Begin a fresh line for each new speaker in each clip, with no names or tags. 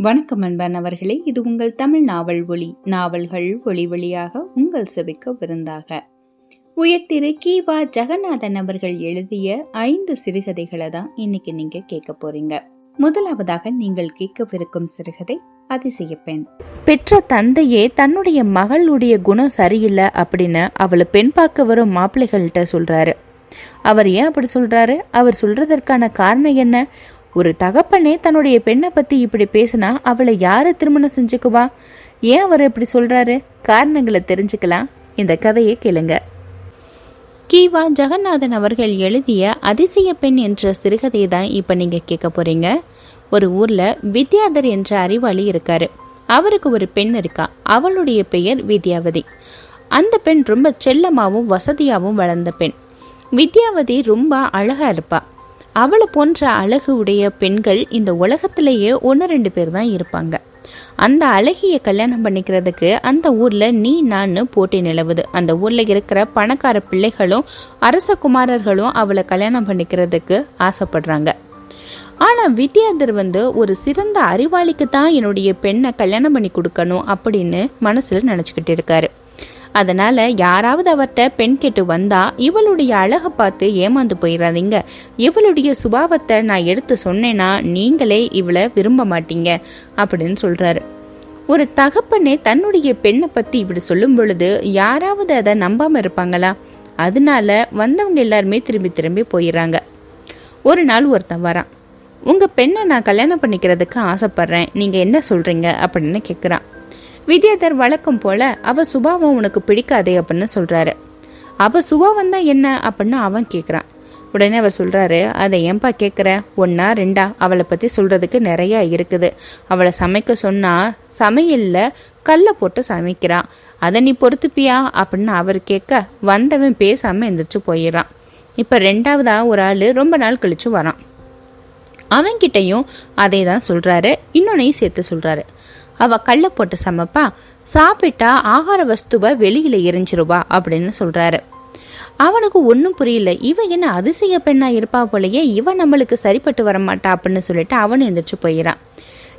வணக்கம் அன்பானவர்களே இது உங்கள் தமிழ் நாவல் ஒளி நாவல்கள் ஒளி வழியாக உங்கள் செவிக்க விருந்தாக. உயர்திரு கீவா ஜெகநாதன் அவர்கள் எழுதிய ஐந்து சிறுகதைகளை தான் இன்னைக்கு நீங்க கேட்க போறீங்க. முதலாவதாக நீங்கள் கேட்கவிருக்கும் சிறுகதை அதிசய பெண்.
பெற்ற தந்தையே தன்னுடைய மகளுடைய குணம் சரியில்லை அப்படின்னு அவளை பெண் பார்க்க வரும் மாப்பிள்ளைகள்கிட்ட சொல்றாரு. அவர் ஏன் அப்படி சொல்றாரு? அவர் சொல்றதற்கான காரணம் என்ன? ஒரு தகப்பனே தன்னுடைய பெண்ணை பத்தி இப்படி பேசினா அவளை யாரு திருமணம் செஞ்சுக்குவா? ஏன் அவர் இப்படி சொல்றாரு? காரணங்களை தெரிஞ்சுக்கலாம். இந்த கதையை கேளுங்க. கீவா ஜெகநாதன் அவர்கள் எழுதிய அதிசய பெண் என்ற சிறுகதையை தான் இப்போ நீங்கள் கேட்க போறீங்க. ஒரு ஊர்ல வித்யாதர் என்ற அறிவாளி இருக்காரு. அவருக்கு ஒரு பெண் இருக்கா. அவளுடைய பெயர் வித்யாவதி. அந்த பெண் ரொம்ப செல்லமாவும் வசதியாகவும் வளர்ந்த பெண். வித்யாவதி ரொம்ப அழகா இருப்பா. அவளை போன்ற அழகு உடைய பெண்கள் இந்த உலகத்திலேயே ஒன்று ரெண்டு பேர் தான் இருப்பாங்க. அந்த அழகிய கல்யாணம் பண்ணிக்கிறதுக்கு அந்த ஊர்ல நீ நான் போட்டி நிலவுது. அந்த ஊர்ல இருக்கிற பணக்கார பிள்ளைகளும் அரச குமாரர்களும் அவளை கல்யாணம் பண்ணிக்கிறதுக்கு ஆசைப்படுறாங்க. ஆனா வித்யாதர் வந்து ஒரு சிறந்த அறிவாளிக்கு தான் என்னுடைய பெண்ணை கல்யாணம் பண்ணி கொடுக்கணும் அப்படின்னு மனசுல நினைச்சுக்கிட்டு இருக்காரு. அதனால யாராவது அவர்கிட்ட பெண் கேட்டு வந்தா இவளுடைய அழகை பார்த்து ஏமாந்து போயிடாதீங்க இவளுடைய சுபாவத்தை நான் எடுத்து சொன்னேன்னா நீங்களே இவளை விரும்ப மாட்டீங்க அப்படின்னு சொல்றாரு. ஒரு தகப்பனே தன்னுடைய பெண்ணை பத்தி இப்படி சொல்லும் பொழுது யாராவது அதை நம்பாம இருப்பாங்களா? அதனால வந்தவங்க எல்லாருமே திரும்பி திரும்பி போயிடுறாங்க ஒரு நாள் ஒருத்தன் வரான். உங்க பெண்ணை நான் கல்யாணம் பண்ணிக்கிறதுக்கு ஆசைப்படுறேன். நீங்க என்ன சொல்றீங்க? அப்படின்னு கேட்குறான் வித்யாதர் வழக்கம் போல அவ சுபாவம் உனக்கு பிடிக்காதே அப்படின்னு சொல்றாரு. அவ சுபாவம் தான் என்ன? அப்படின்னு அவன் கேட்குறான் உடனே அவர் சொல்றாரு அதை ஏன்பா கேட்குற ஒன்னா ரெண்டா? அவளை பத்தி சொல்றதுக்கு நிறைய இருக்குது. அவளை சமைக்க சொன்னா சமையல்ல கல்லை போட்டு சமைக்கிறான். அதை நீ பொறுத்துப்பியா? அப்படின்னு அவர் கேட்க வந்தவன் பேசாம எந்திரிச்சு போயிடறான். இப்ப ரெண்டாவதா ஒரு ஆளு ரொம்ப நாள் கழிச்சு வரான். அவன்கிட்டையும் அதே தான் சொல்றாரு. இன்னொன்னையும் சேர்த்து சொல்றாரு. அவ கல்லை போட்டு சமைப்பா. சாப்பிட்டா ஆகார வஸ்துவை வெளியில எரிஞ்சிருவா அப்படின்னு சொல்றாரு. அவனுக்கு ஒன்றும் புரியல. இவ என்ன அதிசய பெண்ணா இருப்பா போலயே இவ நம்மளுக்கு சரிப்பட்டு வர மாட்டா அப்படின்னு சொல்லிட்டு அவன் எந்திரிச்சு போயிடான்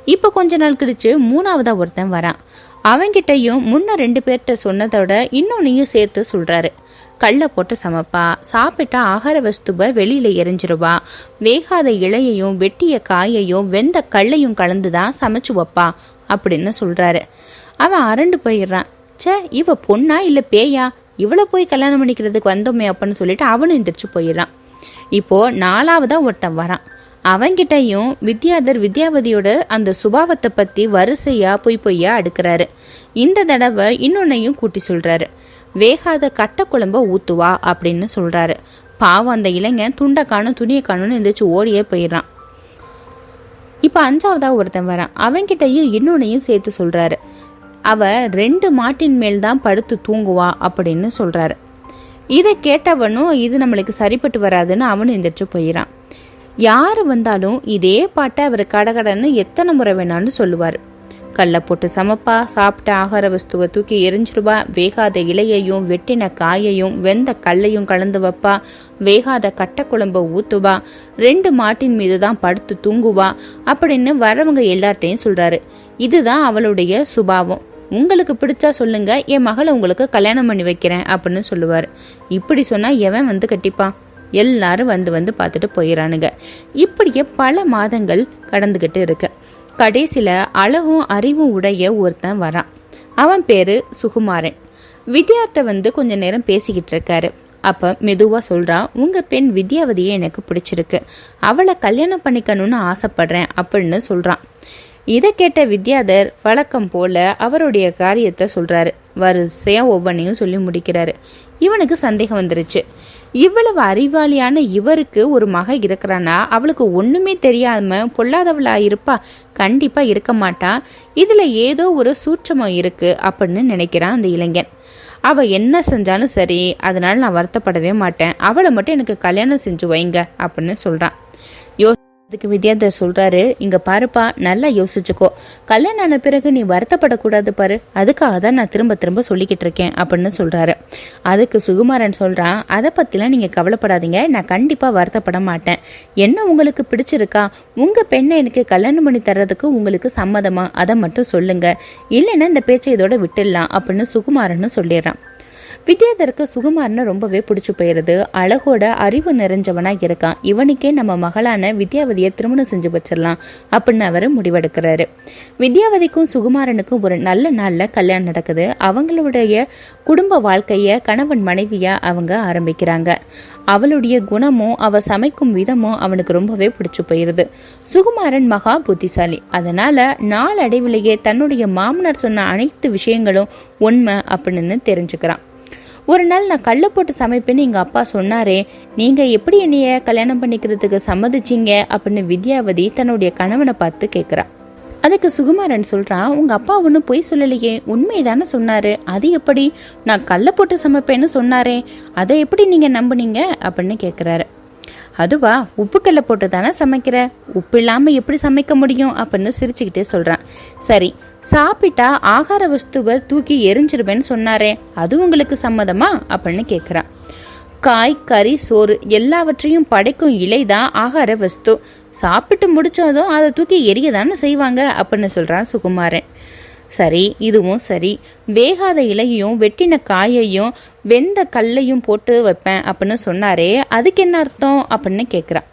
இப்ப கொஞ்ச நாள் கழிச்சு மூணாவதா ஒருத்தன் வரான். அவன்கிட்டயும் முன்ன ரெண்டு பேர்கிட்ட சொன்னதோட இன்னொன்னையும் சேர்த்து சொல்றாரு. கல்லை போட்டு சமைப்பா. சாப்பிட்டா ஆகார வஸ்துவை வெளியில எரிஞ்சிருவா. வேகாத இலையையும் வெட்டிய காயையும் வெந்த கல்லையும் கலந்து தான் சமைச்சு வைப்பா. அப்படின்னு சொல்றாரு. அவன் அரண்டு போயிடுறான். ச்சே இவ பொண்ணா இல்ல பேயா? இவளை போய் கல்யாணம் பண்ணிக்கிறதுக்கு வந்தோமே அப்படின்னு சொல்லிட்டு அவனும் எந்திரிச்சு போயிடுறான். இப்போ நாலாவதா ஒருத்தன் வரான். அவன்கிட்டயும் வித்யாதர் வித்யாவதியோட அந்த சுபாவத்தை பத்தி வரிசையா பொய் பொய்யா அடுக்கிறாரு. இந்த தடவை இன்னொன்னையும் கூட்டி சொல்றாரு. வேகாத கட்ட குழம்ப ஊத்துவா? அப்படின்னு சொல்றாரு. பாவம் அந்த இளைஞன் துண்டை காணும் துணியை காணும்னு எந்திரிச்சு ஓடியே போயிடுறான். இப்போ அஞ்சாவதாக ஒருத்தன் வரான். அவன்கிட்டயும் இன்னொன்னையும் சேர்த்து சொல்கிறாரு அவ ரெண்டு மாட்டின் மேல் தான் படுத்து தூங்குவா அப்படின்னு சொல்கிறாரு இதை கேட்டவனும் இது நம்மளுக்கு சரிப்பட்டு வராதுன்னு அவனும் எந்திரிச்சு போயிடான் யார் வந்தாலும் இதே பாட்டை அவர் கடகடன்னு எத்தனை முறை வேணாலும் சொல்லுவார். கல்லை போட்டு சமப்பா சாப்பிட்ட ஆகார வஸ்துவை தூக்கி எரிஞ்சிருவா வேகாத இலையையும் வெட்டின காயையும் வெந்த கல்லையும் கலந்து வைப்பா. வேகாத கட்டக்குழம்ப ஊத்துவா. ரெண்டு மாட்டின் மீது தான் படுத்து தூங்குவா. அப்படின்னு வரவங்க எல்லார்ட்டையும் சொல்றாரு. இதுதான் அவளுடைய சுபாவம். உங்களுக்கு பிடிச்சா சொல்லுங்க. என் மகளை உங்களுக்கு கல்யாணம் பண்ணி வைக்கிறேன் அப்படின்னு சொல்லுவார். இப்படி சொன்னா எவன் வந்து கட்டிப்பான் எல்லாரும் வந்து வந்து பார்த்துட்டு போயிடறானுங்க இப்படியே பல மாதங்கள் கடந்துகிட்டு இருக்கு. கடைசியில் அழகும் அறிவும் உடைய ஒருத்தன் வரான். அவன் பேர் சுகுமாரன். வித்யார்ட்ட வந்து கொஞ்ச நேரம் பேசிக்கிட்டு இருக்காரு. அப்போ மெதுவாக சொல்கிறான் உங்கள் பெண் வித்யாவதியை எனக்கு பிடிச்சிருக்கு. அவளை கல்யாணம் பண்ணிக்கணும்னு ஆசைப்படுறேன் அப்படின்னு சொல்கிறான் இதை கேட்ட வித்யாதர் வழக்கம் போல அவருடைய காரியத்தை சொல்கிறாரு வரிசையாக ஒவ்வொன்றையும் சொல்லி முடிக்கிறாரு. இவனுக்கு சந்தேகம் வந்துருச்சு. இவ்வளவு அறிவாளியான இவருக்கு ஒரு மக இருக்கிறானா? அவளுக்கு ஒண்ணுமே தெரியாம பொல்லாதவளா இருப்பா? கண்டிப்பா இருக்க மாட்டா. இதுல ஏதோ ஒரு சூட்சமம் இருக்கு அப்படின்னு நினைக்கிறான் அந்த இளைஞன். அவ என்ன செஞ்சாலும் சரி அதனால நான் வருத்தப்படவே மாட்டேன். அவளை மட்டும் எனக்கு கல்யாணம் செஞ்சு வைங்க அப்படின்னு சொல்றான். அதுக்கு வித்யாதர் சொல்றாரு இங்க பாருப்பா நல்லா யோசிச்சுக்கோ. கல்யாணம் ஆன பிறகு நீ வருத்தப்படக்கூடாது பாரு. அதுக்காக தான் நான் திரும்ப திரும்ப சொல்லிக்கிட்டு இருக்கேன் அப்படின்னு சொல்றாரு. அதுக்கு சுகுமாரன் சொல்றான் அதை பத்திலாம் நீங்க கவலைப்படாதீங்க. நான் கண்டிப்பா வருத்தப்பட மாட்டேன். என்ன உங்களுக்கு பிடிச்சிருக்கா? உங்க பெண்ணை எனக்கு கல்யாணம் பண்ணி தர்றதுக்கு உங்களுக்கு சம்மதமா? அதை மட்டும் சொல்லுங்க. இல்லைன்னா இந்த பேச்சை இதோட விட்டுடலாம் அப்படின்னு சுகுமாரன் சொல்லிடுறான். வித்யாதருக்கு சுகுமார்னு ரொம்பவே பிடிச்சி போயிருது. அழகோட அறிவு நிறைஞ்சவனாக இருக்கான். இவனுக்கே நம்ம மகளான வித்யாவதியை திருமணம் செஞ்சு வச்சிடலாம் அப்படின்னு அவர் முடிவெடுக்கிறாரு. வித்யாவதிக்கும் சுகுமாரனுக்கும் ஒரு நல்ல நாளில் கல்யாணம் நடக்குது. அவங்களுடைய குடும்ப வாழ்க்கையை கணவன் மனைவியா அவங்க ஆரம்பிக்கிறாங்க. அவளுடைய குணமும் அவ சமைக்கும் விதமும் அவனுக்கு ரொம்பவே பிடிச்சு போயிருது. சுகுமாரன் மகா புத்திசாலி. அதனால நாளடைவிலேயே தன்னுடைய மாமனார் சொன்ன அனைத்து விஷயங்களும் உண்மை அப்படின்னு தெரிஞ்சுக்கிறான். ஒரு நாள் நான் கல்லை போட்டு சமைப்பேன்னு எங்கள் அப்பா சொன்னாரே. நீங்கள் எப்படி என்னைய கல்யாணம் பண்ணிக்கிறதுக்கு சம்மதிச்சிங்க? அப்படின்னு வித்யாவதி தன்னுடைய கணவனை பார்த்து கேட்குறா அதுக்கு சுகுமாரன் சொல்கிறான் உங்கள் அப்பா ஒன்றும் பொய் சொல்லலையே. உண்மைதானே சொன்னார். அது எப்படி? நான் கல்லை போட்டு சமைப்பேன்னு சொன்னாரே. அதை எப்படி நீங்கள் நம்புனீங்க? அப்படின்னு கேட்குறாரு அதுவா உப்புக்கல்ல போட்டு தானே சமைக்கிற? உப்பு இல்லாமல் எப்படி சமைக்க முடியும்? அப்படின்னு சிரிச்சுக்கிட்டே சொல்கிறான் சரி சாப்பிட்டா ஆகார வஸ்துவை தூக்கி எரிஞ்சிருவேன்னு சொன்னாரே அது உங்களுக்கு சம்மதமா? அப்படின்னு கேட்குறான் காய் கறி சோறு எல்லாவற்றையும் படைக்கும் இலை தான் ஆகார வஸ்து. சாப்பிட்டு முடிச்சதும் அதை தூக்கி எரிய தானே செய்வாங்க அப்படின்னு சொல்கிறான் சுகுமாரன். சரி இதுவும் சரி. வேகாத இலையையும் வெட்டின காயையும் வெந்த கல்லையும் போட்டு வைப்பேன் அப்படின்னு சொன்னாரே அதுக்கு என்ன அர்த்தம்? அப்படின்னு கேட்குறான்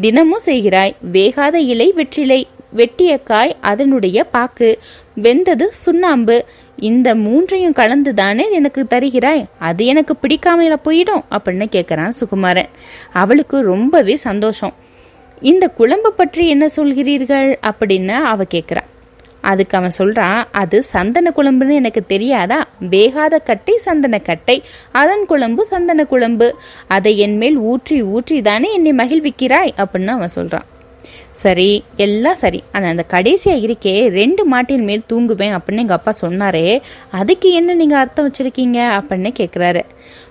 தினமும் செய்கிறாய் வேகாத இலை வெற்றிலை வெட்டிய காய் அதனுடைய பாக்கு. வெந்தது சுண்ணாம்பு. இந்த மூன்றையும் கலந்து தானே எனக்கு தருகிறாய்? அது எனக்கு பிடிக்காமல போயிடும் அப்படின்னு கேட்குறான் சுகுமாரன். அவளுக்கு ரொம்பவே சந்தோஷம். இந்த குழம்பு பற்றி என்ன சொல்கிறீர்கள்? அப்படின்னு அவ கேட்குறா அதுக்கு அவன் சொல்கிறான் அது சந்தன குழம்புன்னு எனக்கு தெரியாதா? வேகாத கட்டை சந்தன கட்டை. அதன் குழம்பு சந்தன குழம்பு. அதை என் மேல் ஊற்றி ஊற்றி தானே என்னை மகிழ்விக்கிறாய்? அப்படின்னு அவன் சொல்கிறான் சரி எல்லாம் சரி. ஆனால் அந்த கடைசியாக இருக்கே ரெண்டு மாட்டின் மேல் தூங்குவேன் அப்படின்னு எங்கள் அப்பா சொன்னாரே அதுக்கு என்ன நீங்கள் அர்த்தம் வச்சுருக்கீங்க அப்படின்னு கேட்குறாரு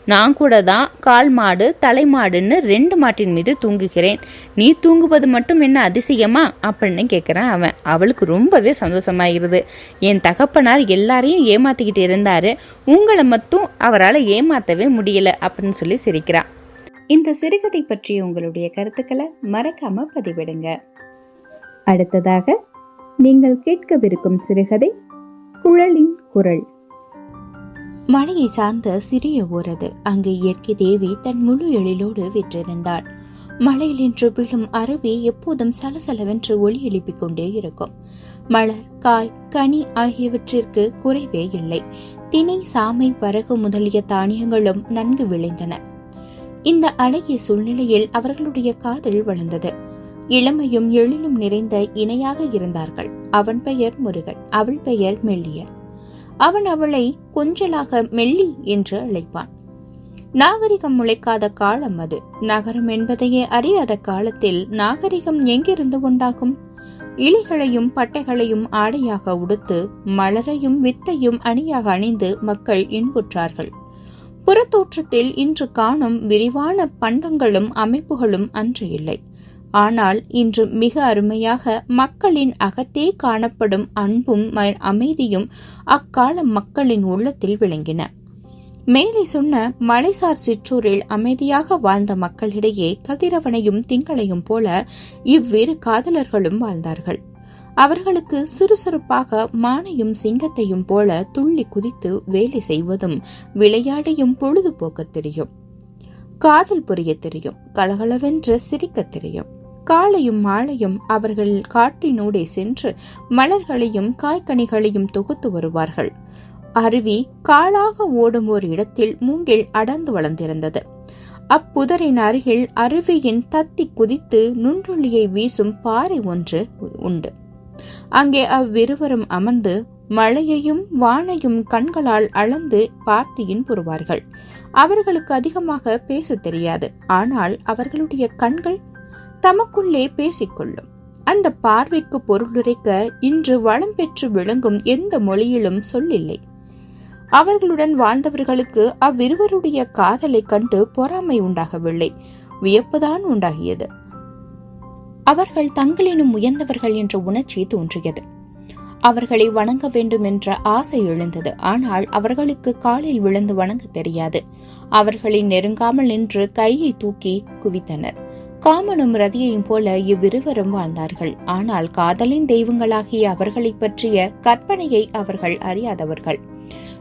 நான் கூட தான் கால் மாடு தலை மாடுன்னு ரெண்டு மாட்டின் மீது தூங்குகிறேன். நீ தூங்குவது மட்டும் என்ன அதிசயமா அப்படின்னு கேட்குறான் அவன். அவளுக்கு ரொம்பவே சந்தோஷமாயிருது. என் தகப்பனார் எல்லாரையும் ஏமாத்திக்கிட்டு இருந்தாரு. உங்களை மட்டும் அவரால் ஏமாத்தவே முடியல அப்படின்னு சொல்லி சிரிக்கிறான்.
இந்த சிறுகதை பற்றிய உங்களுடைய கருத்துக்களை மறக்காம பதிவிடுங்க. அடுத்ததாக நீங்கள் கேட்கவிருக்கும் சிறுகதை குழலின் குரல்.
மலையை சார்ந்த சிறிய ஊரது அங்கு இயற்கை தேவி தன் முழு எழிலோடு விற்றிருந்தாள். மலையில் இன்று விழும் அருவி எப்போதும் சலசலவென்று ஒளி எழுப்பிக் கொண்டே இருக்கும். மலர் காய் கனி ஆகியவற்றிற்கு குறைவே இல்லை. தினை சாமை பரகு முதலிய தானியங்களும் நன்கு விளைந்தன. இந்த அழகிய சூழ்நிலையில் அவர்களுடைய காதல் வளர்ந்தது. இளமையும் எழிலும் நிறைந்த இணையாக இருந்தார்கள். அவன் பெயர் முருகன் அவள் பெயர் மெல்லியர் அவன் அவளை கொஞ்சலாக மெல்லி என்று அழைப்பான். நாகரிகம் முளைக்காத காலம் அது. நகரம் என்பதையே அறியாத காலத்தில் நாகரிகம் எங்கிருந்து உண்டாகும்? இலைகளையும் பட்டைகளையும் ஆடையாக உடுத்து மலரையும் வித்தையும் அணியாக அணிந்து மக்கள் இன்புற்றார்கள். புறத்தோற்றத்தில் இன்று காணும் விரிவான பண்டங்களும் அமைப்புகளும் அன்று இல்லை. ஆனால் இன்று மிக அருமையாக மக்களின் அகத்தே காணப்படும் அன்பும் அமைதியும் அக்கால மக்களின் உள்ளத்தில் விளங்கின. மேலே சொன்ன மலைசார் சிற்றூரில் அமைதியாக வாழ்ந்த மக்களிடையே கதிரவனையும் திங்களையும் போல இவ்விரு காதலர்களும் வாழ்ந்தார்கள். அவர்களுக்கு சுறுசுறுப்பாக மானையும் சிங்கத்தையும் போல துள்ளி குதித்து வேலை செய்வதும் விளையாடையும் பொழுதுபோக்க தெரியும். காதல் புரிய தெரியும். கலகலவென்று சிரிக்க தெரியும். காலையும் மாலையும் அவர்கள் காட்டினூடே சென்று மலர்களையும் காய்கனிகளையும் தொகுத்து வருவார்கள். அருவி காலாக ஓடும் ஒரு இடத்தில் மூங்கில் அடர்ந்து வளர்ந்திருந்தது. அப்புதரின் அருகில் அருவியின் தத்தி குதித்து நுண்ணுள்ளியை வீசும் பாறை ஒன்று உண்டு. அங்கே அவ்விருவரும் அமர்ந்து மழையையும் வானையும் கண்களால் அளந்து பார்த்து இன்புறுவார்கள் அவர்களுக்கு அதிகமாக பேச தெரியாது. ஆனால் அவர்களுடைய கண்கள் தமக்குள்ளே பேசிக்கொள்ளும். அந்த பார்வைக்கு பொருளுரைக்க இன்று வளம் பெற்று விளங்கும் எந்த மொழியிலும் சொல்லில்லை. அவர்களுடன் வாழ்ந்தவர்களுக்கு அவ்விருவருடைய காதலை கண்டு பொறாமை உண்டாகவில்லை. வியப்புதான் உண்டாகியது. அவர்கள் தங்களினும் உயர்ந்தவர்கள் என்ற உணர்ச்சி தோன்றியது. அவர்களை வணங்க வேண்டும் என்ற ஆசை எழுந்தது. ஆனால் அவர்களுக்கு காலில் விழுந்து வணங்க தெரியாது. அவர்களை நெருங்காமல் நின்று கையை தூக்கி குவித்தனர். காமனும் ரதியையும் போல இவ்விருவரும் வாழ்ந்தார்கள். ஆனால் காதலின் தெய்வங்களாகிய அவர்களைப் பற்றிய கற்பனையை அவர்கள் அறியாதவர்கள்.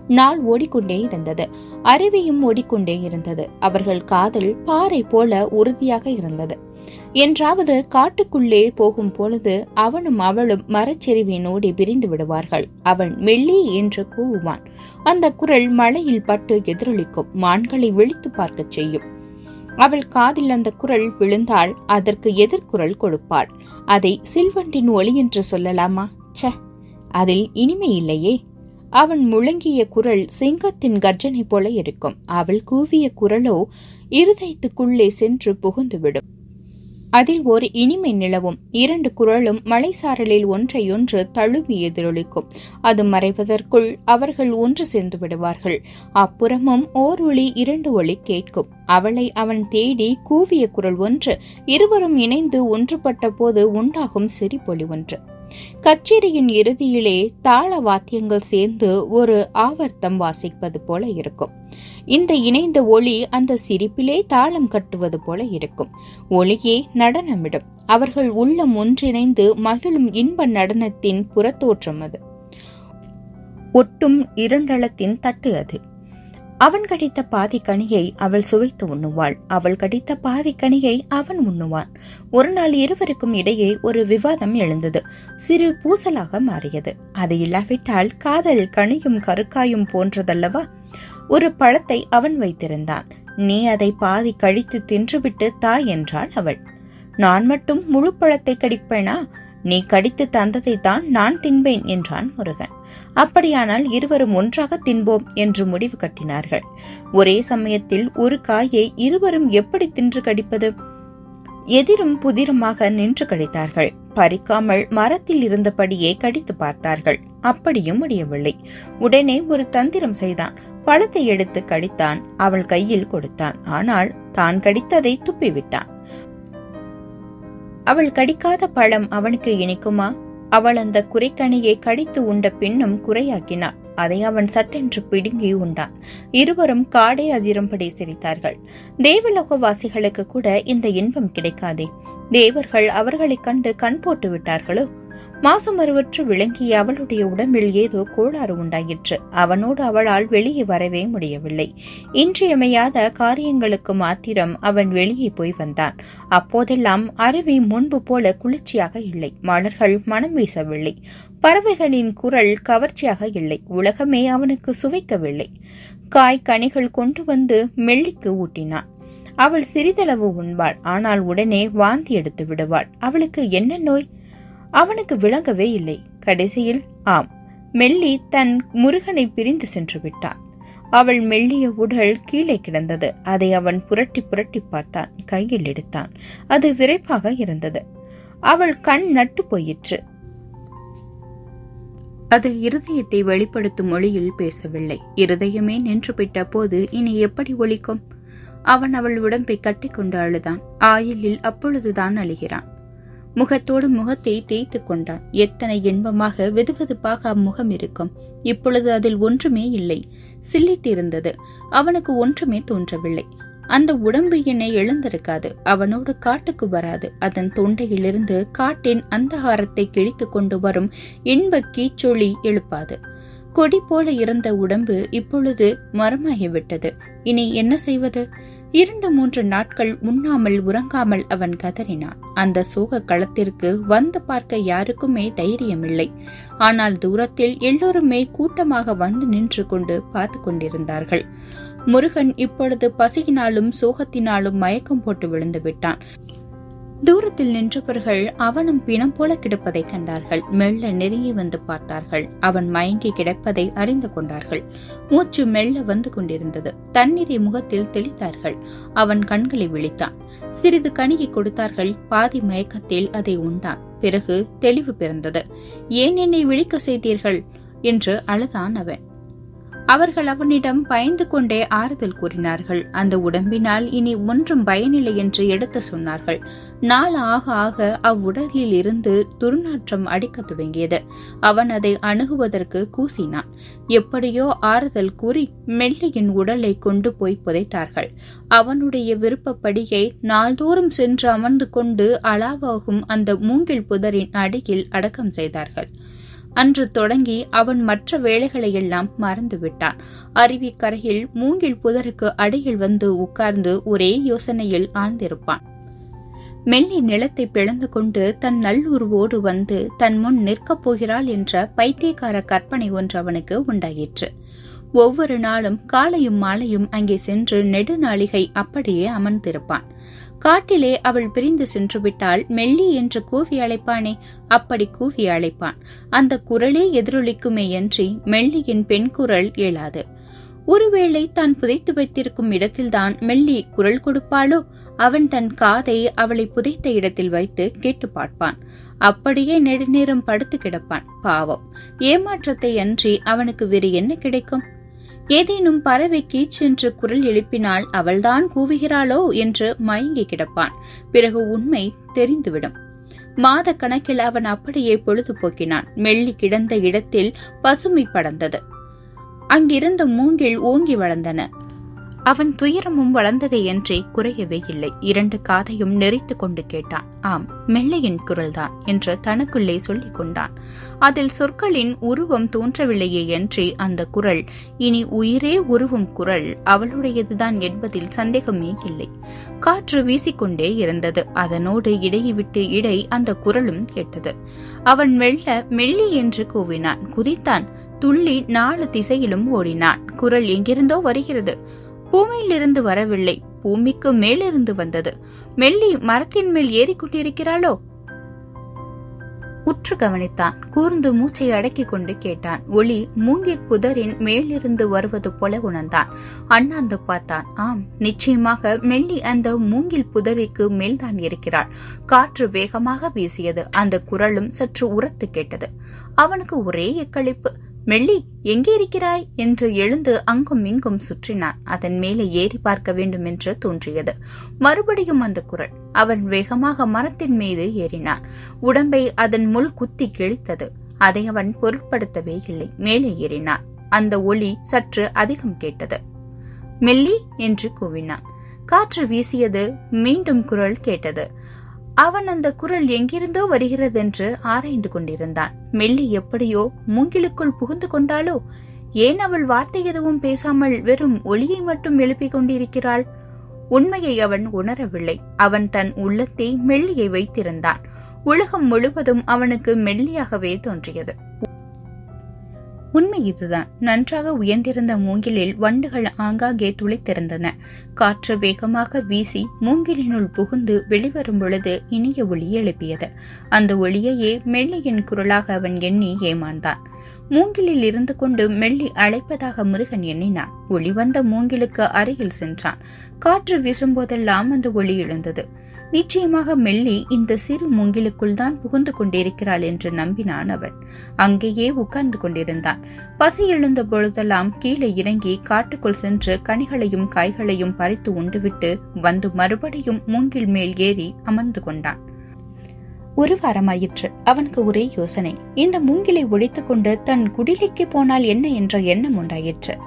நாள் ஓடிக்கொண்டே இருந்தது. அருவியும் ஓடிக்கொண்டே இருந்தது. அவர்கள் காதல் பாறை போல உறுதியாக இருந்தது. என்றாவது காட்டுக்குள்ளே போகும் பொழுது அவனும் அவளும் மரச்செறிவினோடு பிரிந்து விடுவார்கள். அவன் மெல்லி என்று கூவுவான். அந்த குரல் மழையில் பட்டு எதிரொலிக்கும். மான்களை விழித்து பார்க்கச் செய்யும். அவள் காதில் அந்த குரல் விழுந்தால் அதற்கு எதிர்குரல் கொடுப்பாள். அதை சில்வண்டின் ஒளி என்று சொல்லலாமா? ச அதில் இனிமை இல்லையே. அவன் முழங்கிய குரல் சிங்கத்தின் கர்ஜனை போல இருக்கும். அவள் கூவிய குரலோ இருதயத்துக்குள்ளே சென்று புகுந்துவிடும். அதில் ஒரு இனிமை நிலவும். இரண்டு குரலும் மலைசாரலில் ஒன்றையொன்று தழுவி எதிரொலிக்கும். அது மறைவதற்குள் அவர்கள் ஒன்று சேர்ந்து விடுவார்கள். அப்புறமும் ஓர் ஒளி இரண்டு ஒளி கேட்கும். அவளை அவன் தேடி கூவிய குரல் ஒன்று இருவரும் இணைந்து ஒன்றுபட்ட போது உண்டாகும் சிரிப்பொலி ஒன்று. கச்சேரியின் இறுதியிலே தாள வாத்தியங்கள் சேர்ந்து ஒரு ஆவர்த்தம் வாசிப்பது போல இருக்கும். இந்த இணைந்த ஒளி அந்த சிரிப்பிலே தாளம் கட்டுவது போல இருக்கும். ஒளியே நடனமிடும். அவர்கள் உள்ளம் ஒன்றிணைந்து மகிழும் இன்ப நடனத்தின் புறத்தோற்றம் அது. ஒட்டும் இரண்டளத்தின் தட்டு அது. அவன் கடித்த பாதி கனியை அவள் சுவைத்து உண்ணுவாள். அவள் கடித்த பாதி கனியை அவன் உண்ணுவான். ஒரு நாள் இருவருக்கும் இடையே ஒரு விவாதம் எழுந்தது. சிறு பூசலாக மாறியது. அது இல்லாவிட்டால் காதல் கனியும் கருக்காயும் போன்றதல்லவா? ஒரு பழத்தை அவன் வைத்திருந்தான். நீ அதை பாதி கழித்து தின்றுவிட்டு தா என்றாள் அவள். நான் மட்டும் முழு பழத்தை கடிப்பேனா? நீ கடித்து தந்ததை தான் நான் தின்பேன் என்றான் முருகன். அப்படியானால் இருவரும் ஒன்றாக தின்போம் என்று முடிவு கட்டினார்கள். ஒரே சமயத்தில் ஒரு காயை இருவரும் எப்படி தின்று கடிப்பது? எதிரும் புதிருமாக நின்று கடித்தார்கள் பறிக்காமல் மரத்தில் இருந்தபடியே கடித்து பார்த்தார்கள். அப்படியும் முடியவில்லை. உடனே ஒரு தந்திரம் செய்தான். பழத்தை எடுத்து கடித்தான். அவள் கையில் கொடுத்தான். ஆனால் தான் கடித்ததை துப்பிவிட்டான். அவள் கடிக்காத பழம் அவனுக்கு இனிக்குமா? அவள் அந்த குறைக்கணியை கடித்து உண்ட பின்னும் குறையாக்கினாள் அதை அவன் சட்டென்று பிடுங்கி உண்டான். இருவரும் காடே அதிரும்படி சிரித்தார்கள். தேவலோகவாசிகளுக்கு கூட இந்த இன்பம் கிடைக்காதே. தேவர்கள் அவர்களைக் கண்டு கண் போட்டு விட்டார்களோ? மாசுமருவற்று விளங்கிய அவளுடைய உடம்பில் ஏதோ கோளாறு உண்டாயிற்று. அவனோடு அவளால் வெளியே வரவே முடியவில்லை. இன்றியமையாத காரியங்களுக்கு மாத்திரம் அவன் வெளியே போய் வந்தான். அப்போதெல்லாம் அருவி முன்பு போல குளிர்ச்சியாக இல்லை. மலர்கள் மனம் வீசவில்லை. பறவைகளின் குரல் கவர்ச்சியாக இல்லை. உலகமே அவனுக்கு சுவைக்கவில்லை. காய் கனிகள் கொண்டு வந்து மெல்லிக்கு ஊட்டினான். அவள் சிறிதளவு உண்பாள். ஆனால் உடனே வாந்தி எடுத்து விடுவாள். அவளுக்கு என்ன நோய்? அவனுக்கு விளங்கவே இல்லை. கடைசியில் ஆம். மெல்லி தன் முருகனை பிரிந்து சென்று விட்டான். அவள் மெல்லிய உடல் கீழே கிடந்தது. அதை அவன் புரட்டி புரட்டி பார்த்தான். கையில் எடுத்தான். அது விரைப்பாக இருந்தது. அவள் கண் நட்டு போயிற்று. அது இருதயத்தை வெளிப்படுத்தும் மொழியில் பேசவில்லை. இருதயமே நின்றுவிட்ட போது இனி எப்படி ஒழிக்கும் அவன் அவள் உடம்பை கட்டிக்கொண்டு அழுதான். ஆயிலில் அப்பொழுதுதான் அழுகிறான். முகத்தோடு முகத்தை தேய்த்து கொண்டான். எத்தனை இன்பமாக வெதுவெதுப்பாக அம்முகம் இருக்கும். இப்பொழுது அதில் ஒன்றுமே இல்லை. சில்லிட்டிருந்தது. அவனுக்கு ஒன்றுமே தோன்றவில்லை. அந்த உடம்பு என்னை எழுந்திருக்காது. அவனோடு காட்டுக்கு வராது. அதன் தொண்டையிலிருந்து காட்டின் அந்தகாரத்தை கிழித்து கொண்டு வரும் இன்ப கீச்சொளி எழுப்பாது. கொடி போல இருந்த உடம்பு இப்பொழுது மரமாகிவிட்டது. இனி என்ன செய்வது? இரண்டு மூன்று நாட்கள் உண்ணாமல் உறங்காமல் அவன் கதறினான். அந்த சோக களத்திற்கு வந்து பார்க்க யாருக்குமே தைரியமில்லை. ஆனால் தூரத்தில் எல்லோருமே கூட்டமாக வந்து நின்று கொண்டு பார்த்து கொண்டிருந்தார்கள். முருகன் இப்பொழுது பசியினாலும் சோகத்தினாலும் மயக்கம் போட்டு விழுந்து விட்டான். தூரத்தில் நின்றவர்கள் அவனும் பிணம் போல கிடப்பதை கண்டார்கள். மெல்ல நெருங்கி வந்து பார்த்தார்கள். அவன் மயங்கி கிடப்பதை அறிந்து கொண்டார்கள். மூச்சு மெல்ல வந்து கொண்டிருந்தது. தண்ணீரை முகத்தில் தெளித்தார்கள். அவன் கண்களை விழித்தான். சிறிது கணிகை கொடுத்தார்கள். பாதி மயக்கத்தில் அதை உண்டான். பிறகு தெளிவு பிறந்தது. ஏன் என்னை விழிக்க செய்தீர்கள்? என்று அழுதான் அவன்.
அவர்கள் அவனிடம் பயந்து கொண்டே ஆறுதல் கூறினார்கள். அந்த உடம்பினால் இனி ஒன்றும் பயனில்லை என்று எடுத்து சொன்னார்கள். நாள் ஆக ஆக அவ்வுடலில் இருந்து துர்நாற்றம் அடிக்கத் தொடங்கியது அவன் அதை அணுகுவதற்கு கூசினான். எப்படியோ ஆறுதல் கூறி மெல்லியின் உடலை கொண்டு போய் புதைத்தார்கள். அவனுடைய விருப்பப்படியை நாள்தோறும் சென்று அமர்ந்து கொண்டு அளவாகும் அந்த மூங்கில் புதரின் அடியில் அடக்கம் செய்தார்கள். அன்று தொடங்கி அவன் மற்ற வேலைகளையெல்லாம் மறந்துவிட்டான். அருவிக்கரையில் மூங்கில் புதருக்கு அடியில் வந்து உட்கார்ந்து ஒரே யோசனையில் ஆழ்ந்திருப்பான். மெல்லி நிலத்தை பிளந்து கொண்டு தன் நல்லுருவோடு வந்து தன் முன் நிற்கப் போகிறாள் என்ற பைத்தியக்கார கற்பனை ஒன்று அவனுக்கு உண்டாயிற்று. ஒவ்வொரு நாளும் காலையும் மாலையும் அங்கே சென்று நெடுநாளிகை அப்படியே அமர்ந்திருப்பான். காட்டிலே அவள் பிரிந்து சென்று விட்டால் மெல்லி என்று கூவி அழைப்பானே? அப்படி கூவி அழைப்பான். அந்த குரலே எதிரொலிக்குமே அன்றி மெல்லியின் பெண் குரல் இயலாது. ஒருவேளை தான் புதைத்து வைத்திருக்கும் இடத்தில்தான் மெல்லி குரல் கொடுப்பாளோ? அவன் தன் காதை அவளை புதைத்த இடத்தில் வைத்து கேட்டு பார்ப்பான். அப்படியே நெடுநேரம் படுத்து கிடப்பான். பாவம். ஏமாற்றத்தை அன்றி அவனுக்கு வேறு என்ன கிடைக்கும்? ஏதேனும் பறவை கீச்சென்று குரல் எழுப்பினால் அவள்தான் கூவுகிறாளோ என்று மயங்கி கிடப்பான். பிறகு உண்மை தெரிந்துவிடும். மாத கணக்கில் அவன் அப்படியே பொழுதுபோக்கினான். மெல்லி கிடந்த இடத்தில் பசுமை படர்ந்தது. அங்கிருந்த மூங்கில் ஓங்கி வளர்ந்தன. அவன் துயரமும் வளர்ந்ததையன்றி குறையவே இல்லை. இரண்டு காதையும் நெறித்து கொண்டு கேட்டான். ஆம் மெல்லையின் குரல்தான் என்று தனக்குள்ளே சொல்லிக் கொண்டான். அதில் சொற்களின் உருவம் தோன்றவில்லையே என்றே அந்த குரல் இனி உயிரே உருவும் குரல் அவளுடையதுதான் என்பதில் சந்தேகமே இல்லை. காற்று வீசிக்கொண்டே இருந்தது. அதனோடு இடையை விட்டு இடை அந்த குரலும் கேட்டது. அவன் மெல்ல மெல்லி என்று கூவினான். குதித்தான். துள்ளி நாலு திசையிலும் ஓடினான். குரல் எங்கிருந்தோ வருகிறது. பூமியிலிருந்து வரவில்லை. பூமிக்கு மேலிருந்து வந்தது. மெல்லி மரத்தின் மேல் ஏறிக்கொண்டிருக்கிறாளோ? உற்று கவனித்தான். கூர்ந்து மூச்சை அடக்கிக் கொண்டு கேட்டான். ஒளி மூங்கிற் புதரின் மேலிருந்து வருவது போல உணர்ந்தான். அண்ணாந்து பார்த்தான். ஆம் நிச்சயமாக மெல்லி அந்த மூங்கில் புதரிக்கு மேல்தான் இருக்கிறாள். காற்று வேகமாக வீசியது. அந்த குரலும் சற்று உரத்து கேட்டது. அவனுக்கு ஒரே எக்களிப்பு. மெல்லி எங்கே இருக்கிறாய்? என்று எழுந்து அங்கும் இங்கும் சுற்றினான். அதன் மேலே ஏறி பார்க்க வேண்டும் என்று தோன்றியது. மறுபடியும் அந்த குரல். அவன் வேகமாக மரத்தின் மீது ஏறினான். உடம்பை அதன் முள் குத்தி கிழித்தது. அதை அவன் பொருட்படுத்தவே இல்லை. மேலே ஏறினான். அந்த ஒளி சற்று அதிகம் கேட்டது. மெல்லி என்று கூவினான். காற்று வீசியது. மீண்டும் குரல் கேட்டது. அவன் அந்த குரல் எங்கிருந்தோ வருகிறதென்று ஆராய்ந்து கொண்டிருந்தான். மெல்லி எப்படியோ மூங்கிலுக்குள் புகுந்து கொண்டாளோ? ஏன் அவள் வார்த்தை எதுவும் பேசாமல் வெறும் ஒளியை மட்டும் எழுப்பிக் கொண்டிருக்கிறாள்? உண்மையை அவன் உணரவில்லை. அவன் தன் உள்ளத்தை மெல்லியை வைத்திருந்தான். உலகம் முழுவதும் அவனுக்கு மெல்லியாகவே தோன்றியது. உண்மை இதுதான். நன்றாக உயர்ந்திருந்த மூங்கிலில் வண்டுகள் ஆங்காங்கே துளைத்திருந்தன. காற்று வேகமாக வீசி மூங்கிலினுள் புகுந்து வெளிவரும் பொழுது இனிய ஒளி எழுப்பியது. அந்த ஒளியையே மெல்லியின் குரலாக அவன் எண்ணி ஏமாந்தான். மூங்கிலில் இருந்து கொண்டு மெல்லி அழைப்பதாக முருகன் எண்ணினான். ஒளி வந்த மூங்கிலுக்கு அருகில் சென்றான். காற்று வீசும்போதெல்லாம் அந்த ஒளி எழுந்தது. நிச்சயமாக மெல்லி இந்த சிறு மூங்கிலுக்குள் தான் புகுந்து கொண்டிருக்கிறாள் என்று நம்பினான் அவன். அங்கேயே உட்கார்ந்து கொண்டிருந்தான். பசி எழுந்த பொழுதெல்லாம் கீழே இறங்கி காட்டுக்குள் சென்று கனிகளையும் காய்களையும் பறித்து உண்டுவிட்டு வந்து மறுபடியும் மூங்கில் மேல் ஏறி அமர்ந்து கொண்டான். ஒரு வாரமாயிற்று. அவனுக்கு ஒரே யோசனை. இந்த மூங்கிலை ஒழித்துக்கொண்டு தன் குடிலைக்கு போனால் என்ன என்ற எண்ணம் உண்டாயிற்று.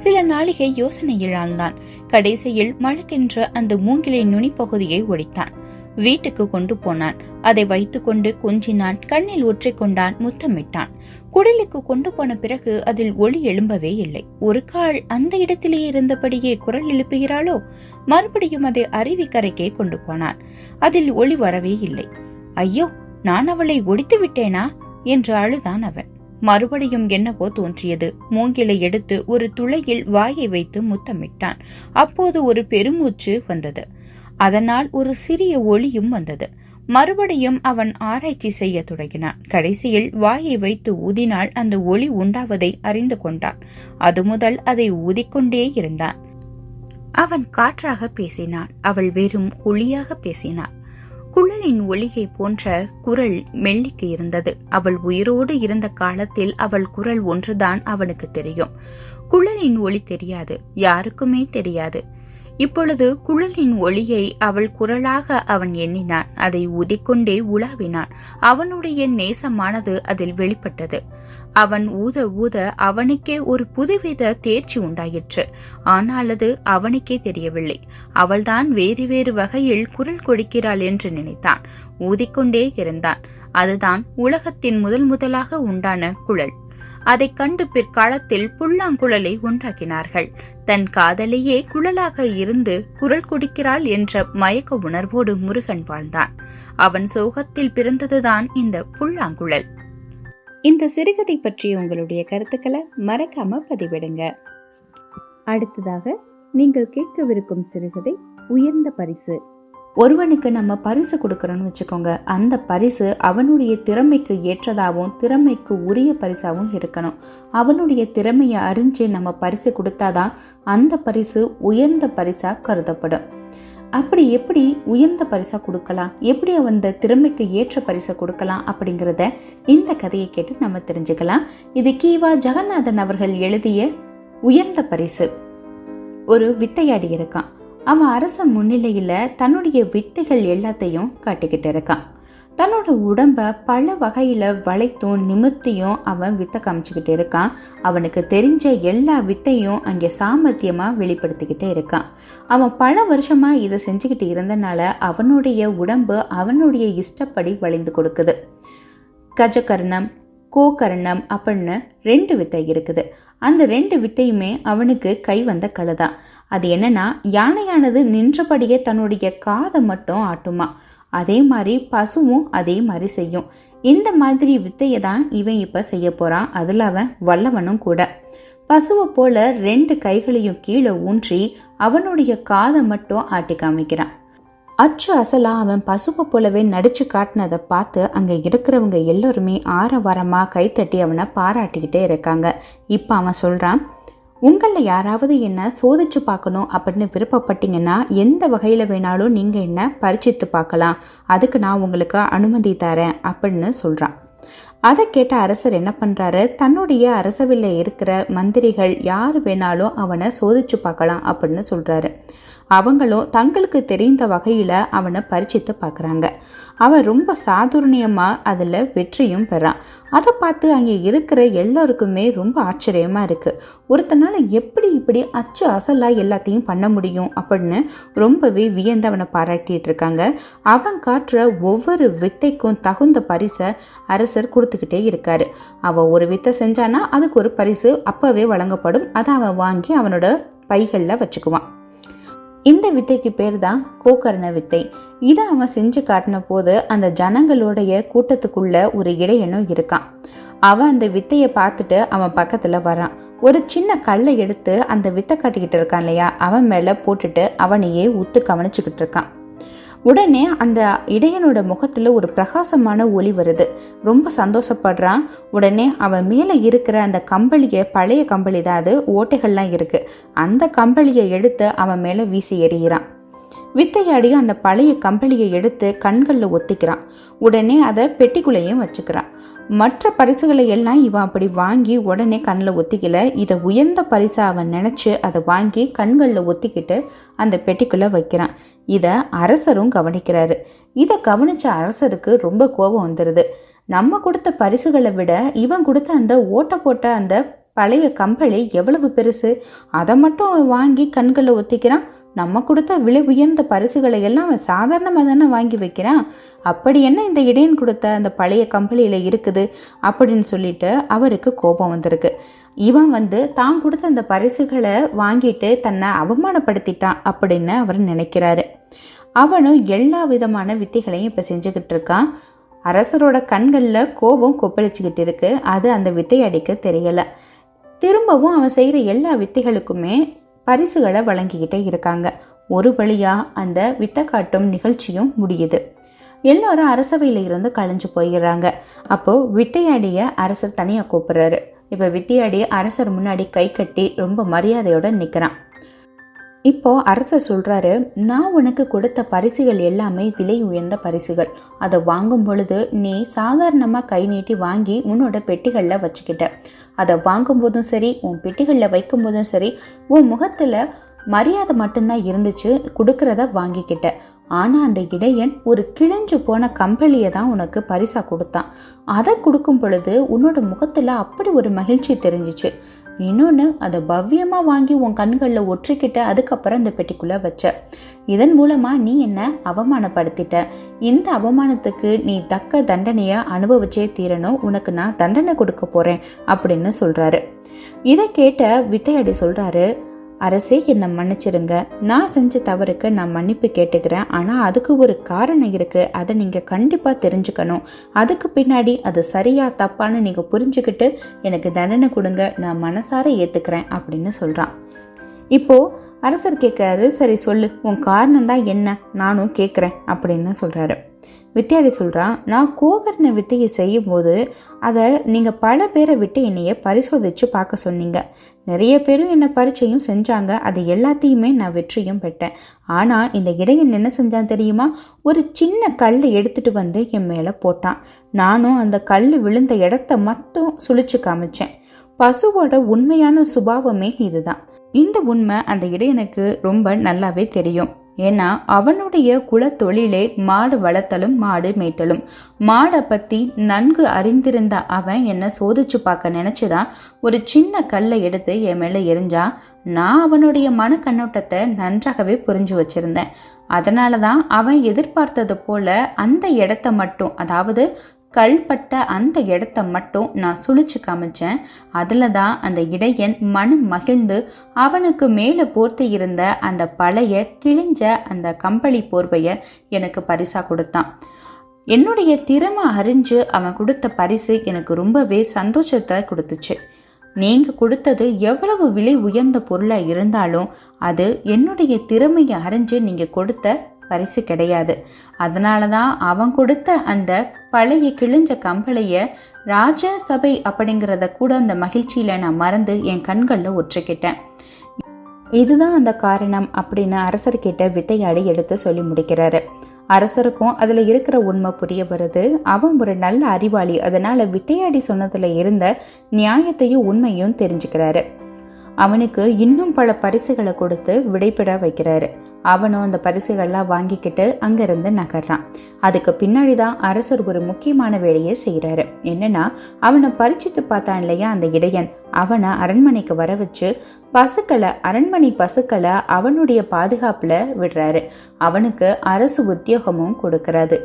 சில நாளிகை யோசனையில் ஆழ்ந்தான் கடைசியில் மழக்கென்ற அந்த மூங்கிலின் நுனிப்பகுதியை ஒடித்தான். வீட்டுக்கு கொண்டு போனான். அதை வைத்துக்கொண்டு கொஞ்சினான். கண்ணில் ஒற்றிக்கொண்டான். முத்தமிட்டான். குடலுக்கு கொண்டு போன பிறகு அதில் ஒளி எழும்பவே இல்லை. ஒரு கால் அந்த இடத்திலேயே இருந்தபடியே குரல் எழுப்புகிறாளோ? மறுபடியும் அதை அருவிக்கரைக்கே கொண்டு போனான். அதில் ஒளி வரவே இல்லை. ஐயோ நான் அவளை ஒடித்து விட்டேனா? என்று அழுதான் அவன். மறுபடியும் என்னவோ தோன்றியது. மூங்கிலை எடுத்து ஒரு துளையில் வாயை வைத்து முத்தமிட்டான். அப்போது ஒரு பெருமூச்சு வந்தது. அதனால் ஒரு சிறிய ஒளியும் வந்தது. மறுபடியும் அவன் ஆராய்ச்சி செய்ய தொடங்கினான். கடைசியில் வாயை வைத்து ஊதினால் அந்த ஒளி உண்டாவதை அறிந்து கொண்டான். அது முதல் அதை ஊதிக்கொண்டே இருந்தான். அவன் காற்றாக பேசினான். அவள் வெறும் ஒளியாக பேசினாள். குழலின் ஒளிகை போன்ற குரல் மெல்லிக்கு இருந்தது. அவள் உயிரோடு இருந்த காலத்தில் அவள் குரல் ஒன்றுதான் அவனுக்கு தெரியும். குழலின் ஒளி தெரியாது. யாருக்குமே தெரியாது. இப்பொழுது குழலின் ஒளியை அவள் குரலாக அவன் எண்ணினான். அதை ஊதிக்கொண்டே உலாவினான். அவனுடைய நேசமானது அதில் வெளிப்பட்டது. அவன் ஊத ஊத அவனுக்கே ஒரு புதுவித தேர்ச்சி உண்டாயிற்று. ஆனால் அது அவனுக்கே தெரியவில்லை. அவள்தான் வேறு வேறு வகையில் குரல் கொடுக்கிறாள் என்று நினைத்தான். ஊதிக்கொண்டே இருந்தான். அதுதான் உலகத்தின் முதல் முதலாக உண்டான குழல். அதைக் கண்டு பிற்காலத்தில் புல்லாங்குழலை உண்டாக்கினார்கள். தன் காதலையே குழலாக இருந்து குரல் கொடுக்கிறாள் என்ற மயக்க உணர்வோடு முருகன் வாழ்ந்தான். அவன் சோகத்தில் பிறந்ததுதான் இந்த புல்லாங்குழல். இந்த சிறுகதை பற்றிய உங்களுடைய கருத்துக்களை மறக்காம பதிவிடுங்க. அடுத்ததாக நீங்கள் கேட்கவிருக்கும் சிறுகதை உயர்ந்த பரிசு. ஒருவனுக்கு நம்ம பரிசு கொடுக்குறோன்னு வச்சுக்கோங்க. அந்த பரிசு அவனுடைய திறமைக்கு ஏற்றதாகவும் திறமைக்கு உரிய பரிசாகவும் இருக்கணும். அவனுடைய திறமையை அறிஞ்சு நம்ம பரிசு கொடுத்தாதான் அந்த பரிசு உயர்ந்த பரிசாக கருதப்படும். அப்படி எப்படி உயர்ந்த பரிசா கொடுக்கலாம்? எப்படி அந்த திறமைக்கு ஏற்ற பரிசை கொடுக்கலாம் அப்படிங்கிறத இந்த கதையை கேட்டு நம்ம தெரிஞ்சுக்கலாம். இது கீவா ஜெகநாதன் அவர்கள் எழுதிய உயர்ந்த பரிசு. ஒரு வித்தையாடி இருக்கான். அவன் அரச முன்னிலையில் தன்னுடைய வித்தைகள் எல்லாத்தையும் காட்டிக்கிட்டு இருக்கான். தன்னோட உடம்ப பல வகையில் வளைத்தும் நிமிர்த்தியும் அவன் வித்தை காமிச்சுக்கிட்டு இருக்கான். அவனுக்கு தெரிஞ்ச எல்லா வித்தையும் அங்கே சாமர்த்தியமாக வெளிப்படுத்திக்கிட்டே இருக்கான். அவன் பல வருஷமாக இதை செஞ்சுக்கிட்டு இருந்தனால அவனுடைய உடம்பு அவனுடைய இஷ்டப்படி வளைந்து கொடுக்குது. கஜகர்ணம் கோகர்ணம் அப்படின்னு ரெண்டு வித்தை இருக்குது. அந்த ரெண்டு வித்தையுமே அவனுக்கு கை வந்த கலை தான். அது என்னன்னா யானையானது நின்றபடியே தன்னுடைய காதை மட்டும் ஆட்டுமா. அதே மாதிரி பசுவும் அதே மாதிரி செய்யும். இந்த மாதிரி வித்தையை தான் இவன் இப்போ செய்ய போகிறான் அதில் அவன் வல்லவனும் கூட. பசுவை போல ரெண்டு கைகளையும் கீழே ஊன்றி அவனுடைய காதை மட்டும் ஆட்டி காமிக்கிறான். அச்சு அசலா அவன் பசுவை போலவே நடிச்சு காட்டினதை பார்த்து அங்கே இருக்கிறவங்க எல்லோருமே ஆரவாரமாக கைத்தட்டி அவனை பாராட்டிக்கிட்டே இருக்காங்க. இப்போ அவன் சொல்கிறான் உங்களில் யாராவது என்ன சோதிச்சு பார்க்கணும் அப்படின்னு விருப்பப்பட்டீங்கன்னா எந்த வகையில் வேணாலும் நீங்கள் என்ன பரிச்சித்து பார்க்கலாம். அதுக்கு நான் உங்களுக்கு அனுமதி தரேன் அப்படின்னு சொல்கிறான் அதை கேட்ட அரசர் என்ன பண்ணுறாரு தன்னுடைய அரசவையில் இருக்கிற மந்திரிகள் யார் வேணாலும் அவனை சோதிச்சு பார்க்கலாம் அப்படின்னு சொல்கிறாரு அவங்களும் தங்களுக்கு தெரிந்த வகையில் அவனை பரிச்சித்து பார்க்குறாங்க. அவன் ரொம்ப சாதுர்ணியமாக அதில் வெற்றியும் பெறான். அதை பார்த்து அங்கே இருக்கிற எல்லோருக்குமே ரொம்ப ஆச்சரியமாக இருக்குது ஒருத்தனால் எப்படி இப்படி அச்சு அசலாக எல்லாத்தையும் பண்ண முடியும் அப்படின்னு ரொம்பவே வியந்து அவனை பாராட்டிட்டு இருக்காங்க. அவன் காட்டுற ஒவ்வொரு வித்தைக்கும் தகுந்த பரிசை அரசர் கொடுத்துக்கிட்டே இருக்காரு. அவன் ஒரு வித்தை செஞ்சானா அதுக்கு ஒரு பரிசு அப்போவே வழங்கப்படும். அதை அவன் வாங்கி அவனோட பைகளில் வச்சுக்குவான். இந்த வித்தைக்கு பேர் தான் கோகர்ண வித்தை. இதை அவன் செஞ்சு காட்டின போது அந்த ஜனங்களுடைய கூட்டத்துக்குள்ள ஒரு இடையனும் இருக்கான். அவன் அந்த வித்தையை பார்த்துட்டு அவன் பக்கத்தில் வரான் ஒரு சின்ன கல்லை எடுத்து அந்த வித்தை காட்டிக்கிட்டு இருக்கான் இல்லையா? அவன் மேலே போட்டுட்டு அவனையே உத்து கவனிச்சுக்கிட்டு இருக்கான். உடனே அந்த இடையனோட முகத்தில் ஒரு பிரகாசமான ஒளி வருது. ரொம்ப சந்தோஷப்படுறான். உடனே அவன் மேலே இருக்கிற அந்த கம்பளியை பழைய கம்பளி தான் அது ஓட்டைகள்லாம் இருக்குது அந்த கம்பளியை எடுத்து அவன் மேலே வீசி எறிகிறான். வித்தையாடி அந்த பழைய கம்பளியை எடுத்து கண்களில் ஒத்திக்கிறான். உடனே அதை பெட்டிக்குள்ளேயும் வச்சுக்கிறான். மற்ற பரிசுகளை எல்லாம் இவன் அப்படி வாங்கி உடனே கண்ணில் ஒத்திக்கல. இதை உயர்ந்த பரிசை அவன் நினச்சி அதை வாங்கி கண்களில் ஒத்திக்கிட்டு அந்த பெட்டிக்குள்ளே வைக்கிறான். இதை அரசரும் கவனிக்கிறாரு. இதை கவனிச்ச அரசருக்கு ரொம்ப கோபம் வந்துடுது நம்ம கொடுத்த பரிசுகளை விட இவன் கொடுத்த அந்த ஓட்ட போட்ட அந்த பழைய கம்பளி எவ்வளவு பெருசு? அதை மட்டும் அவன் வாங்கி கண்களை ஒத்திக்கிறான். நம்ம கொடுத்த விலை உயர்ந்த பரிசுகளை எல்லாம் அவன் சாதாரணமாக தானே வாங்கி வைக்கிறான்? அப்படி என்ன இந்த இடையன் கொடுத்த அந்த பழைய கம்பளியில் இருக்குது? அப்படின்னு சொல்லிட்டு அவருக்கு கோபம் வந்திருக்கு. இவன் வந்து தான் கொடுத்த அந்த பரிசுகளை வாங்கிட்டு தன்னை அவமானப்படுத்திட்டான் அப்படின்னு அவர் நினைக்கிறாரு. அவனும் எல்லா விதமான வித்தைகளையும் இப்போ செஞ்சுக்கிட்டு இருக்கான். அரசரோட கண்களில் கோபம் கொப்பளிச்சுக்கிட்டு இருக்கு. அது அந்த வித்தை அடிக்க தெரியலை. திரும்பவும் அவன் செய்கிற எல்லா வித்தைகளுக்குமே பரிசுகளை வழங்கிக்கிட்டே இருக்காங்க. ஒரு வழியாக அந்த வித்தை காட்டும் நிகழ்ச்சியும் முடியுது. எல்லாரும் அரசவையில் இருந்து கலைஞ்சு போயிடுறாங்க. அப்போது வித்தையாடிய அரசர் தனியாக கூப்பிட்றாரு. இப்போ வித்தையாடி அரசர் முன்னாடி கை கட்டி ரொம்ப மரியாதையோடு நிற்கிறான் இப்போ அரசர் சொல்கிறாரு நான் உனக்கு கொடுத்த பரிசுகள் எல்லாமே விலை உயர்ந்த பரிசுகள். அதை வாங்கும் பொழுது நீ சாதாரணமாக கை நீட்டி வாங்கி உன்னோட பெட்டிகளில் வச்சுக்கிட்ட. அதை வாங்கும்போதும் சரி உன் பெட்டிகளில் வைக்கும் போதும் சரி உன் முகத்தில் மரியாதை மட்டும்தான் இருந்துச்சு கொடுக்கறத வாங்கிக்கிட்ட. ஆனால் அந்த இடையன் ஒரு கிழிஞ்சு போன கம்பளியை தான் உனக்கு பரிசாக கொடுத்தான். அதை கொடுக்கும் பொழுது உன்னோட முகத்தில் அப்படி ஒரு மகிழ்ச்சி தெரிஞ்சிச்சு. இன்னொன்று அதை பவ்யமாக வாங்கி உன் கண்களில் ஒற்றிக்கிட்ட அதுக்கப்புறம் அந்த பெட்டிக்குள்ளே வச்ச. இதன் மூலமாக நீ என்ன அவமானப்படுத்திட்ட? இந்த அவமானத்துக்கு நீ தக்க தண்டனையை அனுபவிச்சே தீரணும். உனக்கு நான் தண்டனை கொடுக்க போகிறேன் அப்படின்னு சொல்கிறாரு இதை கேட்ட வித்தையடி சொல்கிறாரு அரசே என்னை மன்னிச்சிருங்க நான் செஞ்ச தவறுக்கு நான் மன்னிப்பு கேட்டுக்கிறேன். ஆனால் அதுக்கு ஒரு காரணம் இருக்குது அதை நீங்கள் கண்டிப்பாக தெரிஞ்சுக்கணும். அதுக்கு பின்னாடி அது சரியா தப்பான்னு நீங்கள் புரிஞ்சுக்கிட்டு எனக்கு தண்டனை கொடுங்க. நான் மனசார ஏற்றுக்கிறேன் அப்படின்னு சொல்கிறான் இப்போது அரசர் கேட்குறாரு சரி சொல்லு. உன் காரணம் தான் என்ன? நானும் கேட்குறேன் அப்படின்னு சொல்கிறாரு வித்தியாடி சொல்கிறான் நான் கோகர்ண வித்தையை செய்யும்போது அதை நீங்கள் பல பேரை விட்டு என்னைய பரிசோதித்து பார்க்க சொன்னீங்க. நிறைய பேரும் என்னை பரீட்சையும் செஞ்சாங்க. அது எல்லாத்தையுமே நான் வெற்றியும் பெற்றேன். ஆனால் இந்த இடையன் என்ன செஞ்சான் தெரியுமா? ஒரு சின்ன கல்லை எடுத்துட்டு வந்து என் மேலே போட்டான். நானும் அந்த கல் விழுந்த இடத்த மட்டும் சுழிச்சு காமிச்சேன். பசுவோட உண்மையான சுபாவமே இதுதான். இந்த உண்மை அந்த இடையனுக்கு ரொம்ப நல்லாவே தெரியும். ஏன்னா அவனுடைய குலத்தொழிலே மாடு வளர்த்தலும் மாடு மேய்த்தலும். மாடை பற்றி நன்கு அறிந்திருந்த அவன் என்னை சோதிச்சு பார்க்க நினச்சிதான் ஒரு சின்ன கல்லை எடுத்து என் மேலே எரிஞ்சா நான் அவனுடைய மன கண்ணோட்டத்தை நன்றாகவே புரிஞ்சு வச்சிருந்தேன். அதனால தான் அவன் எதிர்பார்த்தது போல அந்த இடத்த மட்டும் அதாவது கல்பட்ட அந்த இடத்த மட்டும் நான் சுழிச்சு காமிச்சேன். அதில் தான் அந்த இடையன் மனம் மகிழ்ந்து அவனுக்கு மேலே போர்த்து இருந்த அந்த பழைய கிழிஞ்ச அந்த கம்பளி போர்வையை எனக்கு பரிசாக கொடுத்தான். என்னுடைய திறமை அறிஞ்சு அவன் கொடுத்த பரிசு எனக்கு ரொம்பவே சந்தோஷத்தை கொடுத்துச்சு. நீங்கள் கொடுத்தது எவ்வளவு விலை உயர்ந்த பொருளாக இருந்தாலும் அது என்னுடைய திறமையை அறிஞ்சு நீங்கள் கொடுத்த பரிசு கிடையாது. அதனால தான் அவன் கொடுத்த அந்த பழைய கிழிஞ்ச கம்பளைய ராஜ சபை அப்படிங்கிறத கூட அந்த மகிழ்ச்சியில நான் மறந்து என் கண்களில் ஒற்றுக்கிட்டேன் இதுதான் அந்த காரணம் அப்படின்னு அரசர்கிட்ட வித்தையாடி எடுத்து சொல்லி முடிக்கிறாரு. அரசருக்கும் அதில் இருக்கிற உண்மை புரிய வருது. அவன் ஒரு நல்ல அறிவாளி. அதனால விட்டையாடி சொன்னதில் இருந்த நியாயத்தையும் உண்மையும் தெரிஞ்சுக்கிறாரு. அவனுக்கு இன்னும் பல பரிசுகளை கொடுத்து விடைபெற வைக்கிறாரு. அவனும் அந்த பரிசுகள்லாம் வாங்கிக்கிட்டு அங்கிருந்து நகர்றான். அதுக்கு பின்னாடி தான் அரசர் ஒரு முக்கியமான வேலையை செய்கிறாரு என்னன்னா அவனை பரிச்சித்து பார்த்தான் இல்லையா அந்த இடையன்? அவனை அரண்மனைக்கு வர வச்சு பசுக்களை அரண்மனை பசுக்களை அவனுடைய பாதுகாப்புல விடுறாரு. அவனுக்கு அரசு உத்தியோகமும் கொடுக்கறாரு.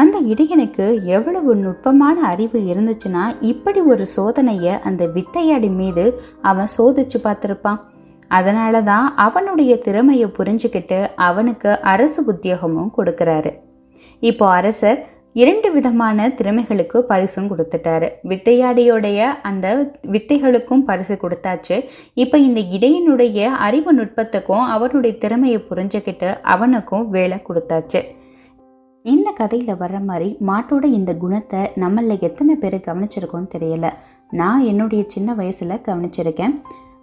அந்த இடையனுக்கு எவ்வளவு நுட்பமான அறிவு இருந்துச்சுன்னா இப்படி ஒரு சோதனையை அந்த வித்தையாடி மீது அவன் சோதிச்சு பார்த்துருப்பான். அதனால தான் அவனுடைய திறமையை புரிஞ்சுக்கிட்டு அவனுக்கு அரசு உத்தியோகமும் கொடுக்கறாரு. இப்போ அரசர் இரண்டு விதமான திறமைகளுக்கு பரிசும் கொடுத்துட்டாரு. வித்தையாடியோடைய அந்த வித்தைகளுக்கும் பரிசு கொடுத்தாச்சு. இப்போ இந்த இடையனுடைய அறிவு நுட்பத்துக்கும் அவனுடைய திறமையை புரிஞ்சுக்கிட்டு அவனுக்கும் வேலை கொடுத்தாச்சு. இந்த கதையில் வர்ற மாதிரி மாட்டோட இந்த குணத்தை நம்மள எத்தனை பேர் கவனிச்சிருக்கோன்னு தெரியல. நான் என்னுடைய சின்ன வயசில் கவனிச்சிருக்கேன்.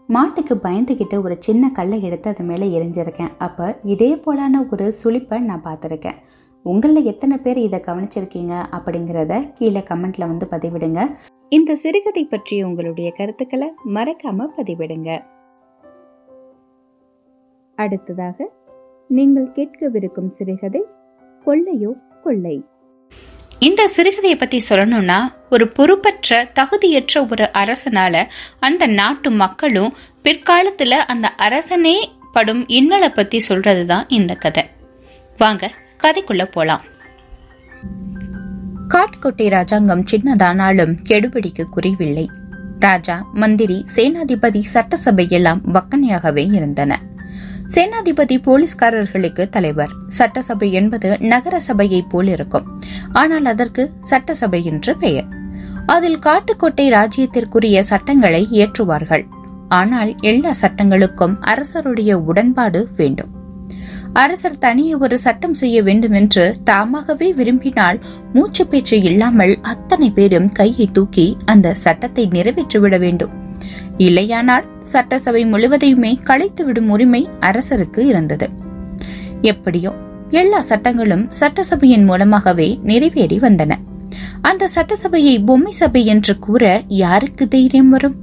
மாட்டுக்கு பயந்துக்கிட்டு ஒரு சின்ன கல்லை எடுத்து அது மேலே எரிஞ்சிருக்கேன். அப்போ இதே போலான ஒரு சுழிப்பை நான் பார்த்துருக்கேன். உங்களில் எத்தனை பேர் இதை கவனிச்சிருக்கீங்க அப்படிங்கிறத கீழே கமெண்ட்ல வந்து பதிவிடுங்க. இந்த சிறுகதை பற்றிய உங்களுடைய கருத்துக்களை மறக்காம பதிவிடுங்க. அடுத்ததாக நீங்கள் கேட்கவிருக்கும் சிறுகதை கொள்ளையோ கொள்ளை.
இந்த சிறுகதையை பத்தி சொல்லணும்னா ஒரு பொறுப்பற்ற தகுதியற்ற ஒரு அரசனால அந்த நாட்டு மக்களும் பிற்காலத்துல அந்த அரசனே படும் இன்னலை பத்தி சொல்றதுதான் இந்த கதை. வாங்க கதைக்குள்ள போலாம். காட்கோட்டை ராஜாங்கம் சின்னதானாலும் கெடுபிடிக்கு குறைவில்லை. ராஜா மந்திரி சேனாதிபதி சட்டசபை எல்லாம் வக்கனையாகவே இருந்தன. சேனாதிபதி போலீஸ்காரர்களுக்கு தலைவர். சட்டசபை என்பது நகர சபையை போல் இருக்கும் ஆனால் அதற்கு சட்டசபை என்று பெயர். அதில் காட்டுக்கோட்டை ராஜ்யத்திற்குரிய சட்டங்களை இயற்றுவார்கள். ஆனால் எல்லா சட்டங்களுக்கும் அரசருடைய உடன்பாடு வேண்டும். அரசர் தனியே ஒரு சட்டம் செய்ய வேண்டும் என்று தாமாகவே விரும்பினால் மூச்சு பேச்சு இல்லாமல் அத்தனை பேரும் கையை தூக்கி அந்த சட்டத்தை நிறைவேற்றிவிட வேண்டும். இல்லையானால் சட்டசபை முழுவதையுமே கலைத்துவிடும் உரிமை அரசருக்கு இருந்தது. எப்படியோ எல்லா சட்டங்களும் சட்டசபையின் மூலமாகவே நிறைவேறி வந்தன. அந்த சட்டசபையை பொம்மை சபை என்று கூற யாருக்கு தைரியம் வரும்?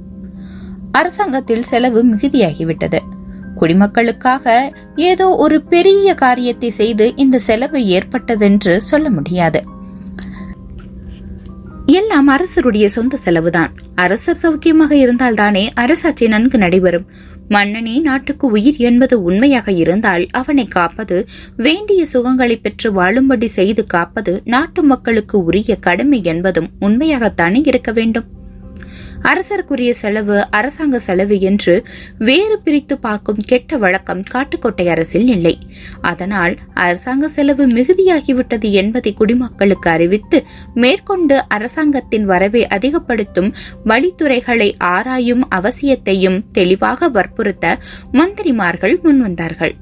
அரசாங்கத்தில் செலவு மிகுதியாகிவிட்டது. குடிமக்களுக்காக ஏதோ ஒரு பெரிய காரியத்தை செய்து இந்த செலவு ஏற்பட்டதென்று சொல்ல முடியாது. எல்லாம் அரசருடைய சொந்த செலவுதான். அரசர் சௌக்கியமாக இருந்தால்தானே அரசாட்சி நன்கு நடைபெறும். மன்னனே நாட்டுக்கு உயிர் என்பது உண்மையாக இருந்தால் அவனை காப்பது வேண்டிய சுகங்களை பெற்று வாழும்படி செய்து காப்பது நாட்டு மக்களுக்கு உரிய கடமை என்பதும் உண்மையாகத்தானே இருக்க வேண்டும். அரசருக்குரிய செலவு அரசாங்க செலவு என்று வேறு பிரித்து பார்க்கும் கெட்ட வழக்கம் காட்டுக்கோட்டை அரசில் இல்லை. அதனால் அரசாங்க செலவு மிகுதியாகிவிட்டது என்பதை குடிமக்களுக்கு அறிவித்து மேற்கொண்டு அரசாங்கத்தின் வரவை அதிகப்படுத்தும் வழித்துறைகளை ஆராயும் அவசியத்தையும் தெளிவாக வற்புறுத்த மந்திரிமார்கள் முன்வந்தார்கள்.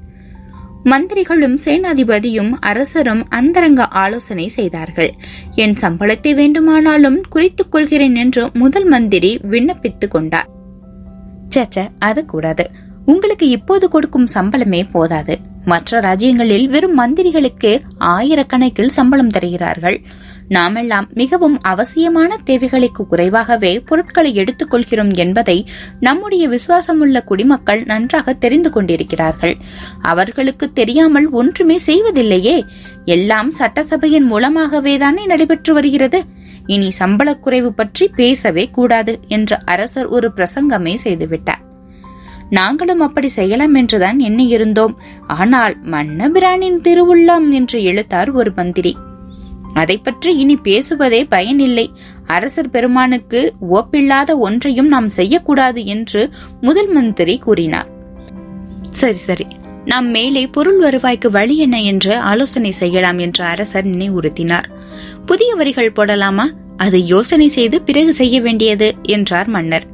மந்திரிகளும் சேனாதிபதியும் அரசரும் அந்தரங்க ஆலோசனை செய்தார்கள். என் சம்பளத்தை வேண்டுமானாலும் குறித்துக் கொள்கிறேன் என்று முதல் மந்திரி விண்ணப்பித்துக் கொண்டார். சச்ச அது கூடாது. உங்களுக்கு இப்போது கொடுக்கும் சம்பளமே போதாது. மற்ற ராஜ்யங்களில் வெறும் மந்திரிகளுக்கு ஆயிரக்கணக்கில் சம்பளம் தருகிறார்கள். நாமெல்லாம் மிகவும் அவசியமான தேவைகளுக்கு குறைவாகவே பொருட்களை எடுத்துக் கொள்கிறோம் என்பதை நம்முடைய விசுவாசமுள்ள குடிமக்கள் நன்றாக தெரிந்து கொண்டிருக்கிறார்கள். அவர்களுக்கு தெரியாமல் ஒன்றுமே செய்வதில்லையே. எல்லாம் சட்டசபையின் மூலமாகவே தானே நடைபெற்று வருகிறது. இனி சம்பள குறைவு பற்றி பேசவே கூடாது என்று அரசர் ஒரு பிரசங்கமே செய்துவிட்டார். நாங்களும் அப்படி செய்யலாம் என்றுதான் எண்ணியிருந்தோம். ஆனால் மன்னபிரானின் திருவுள்ளம் என்று எழுத்தார் ஒரு மந்திரி. அதை பற்றி இனி பேசுவதே பயனில்லை. அரசர் பெருமானுக்கு ஒப்பில்லாத ஒன்றையும் நாம் செய்யக்கூடாது என்று முதல் மந்திரி கூறினார். சரி சரி. நாம் மேலே பொருள் வருவாய்க்கு வழி என்ன என்று ஆலோசனை செய்யலாம் என்று அரசர் நினைவுறுத்தினார். புதிய வரிகள் போடலாமா? அதை யோசனை செய்து பிறகு செய்ய வேண்டியது என்றார் மன்னர்.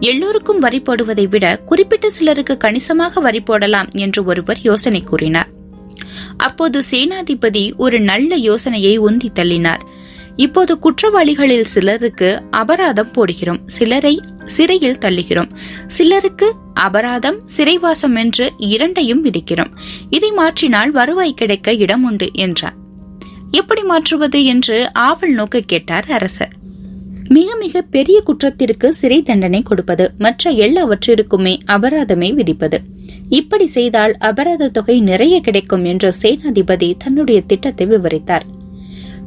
எல்லோருக்கும் வரி போடுவதை விட குறிப்பிட்ட சிலருக்கு கணிசமாக வரி போடலாம் என்று ஒருவர் யோசனை கூறினார். அப்போது சேனாதிபதி ஒரு நல்ல யோசனையை உந்தி தள்ளினார். இப்போது குற்றவாளிகளில் சிலருக்கு அபராதம் போடுகிறோம். சிலரை சிறையில் தள்ளுகிறோம். சிலருக்கு அபராதம் சிறைவாசம் என்று இரண்டையும் விதிக்கிறோம். இதை மாற்றினால் வருவாய் கிடைக்க இடம் உண்டு என்றார். எப்படி மாற்றுவது என்று ஆவல் நோக்க கேட்டார் அரசர். மிக மிக பெரிய குற்றத்திற்கு சிறை தண்டனை கொடுப்பது மற்ற எல்லாவற்றிற்குமே அபராதமே விதிப்பது. இப்படி செய்தால் அபராத தொகை நிறைய கிடைக்கும் என்று சேனாதிபதி தன்னுடைய திட்டத்தை விவரித்தார்.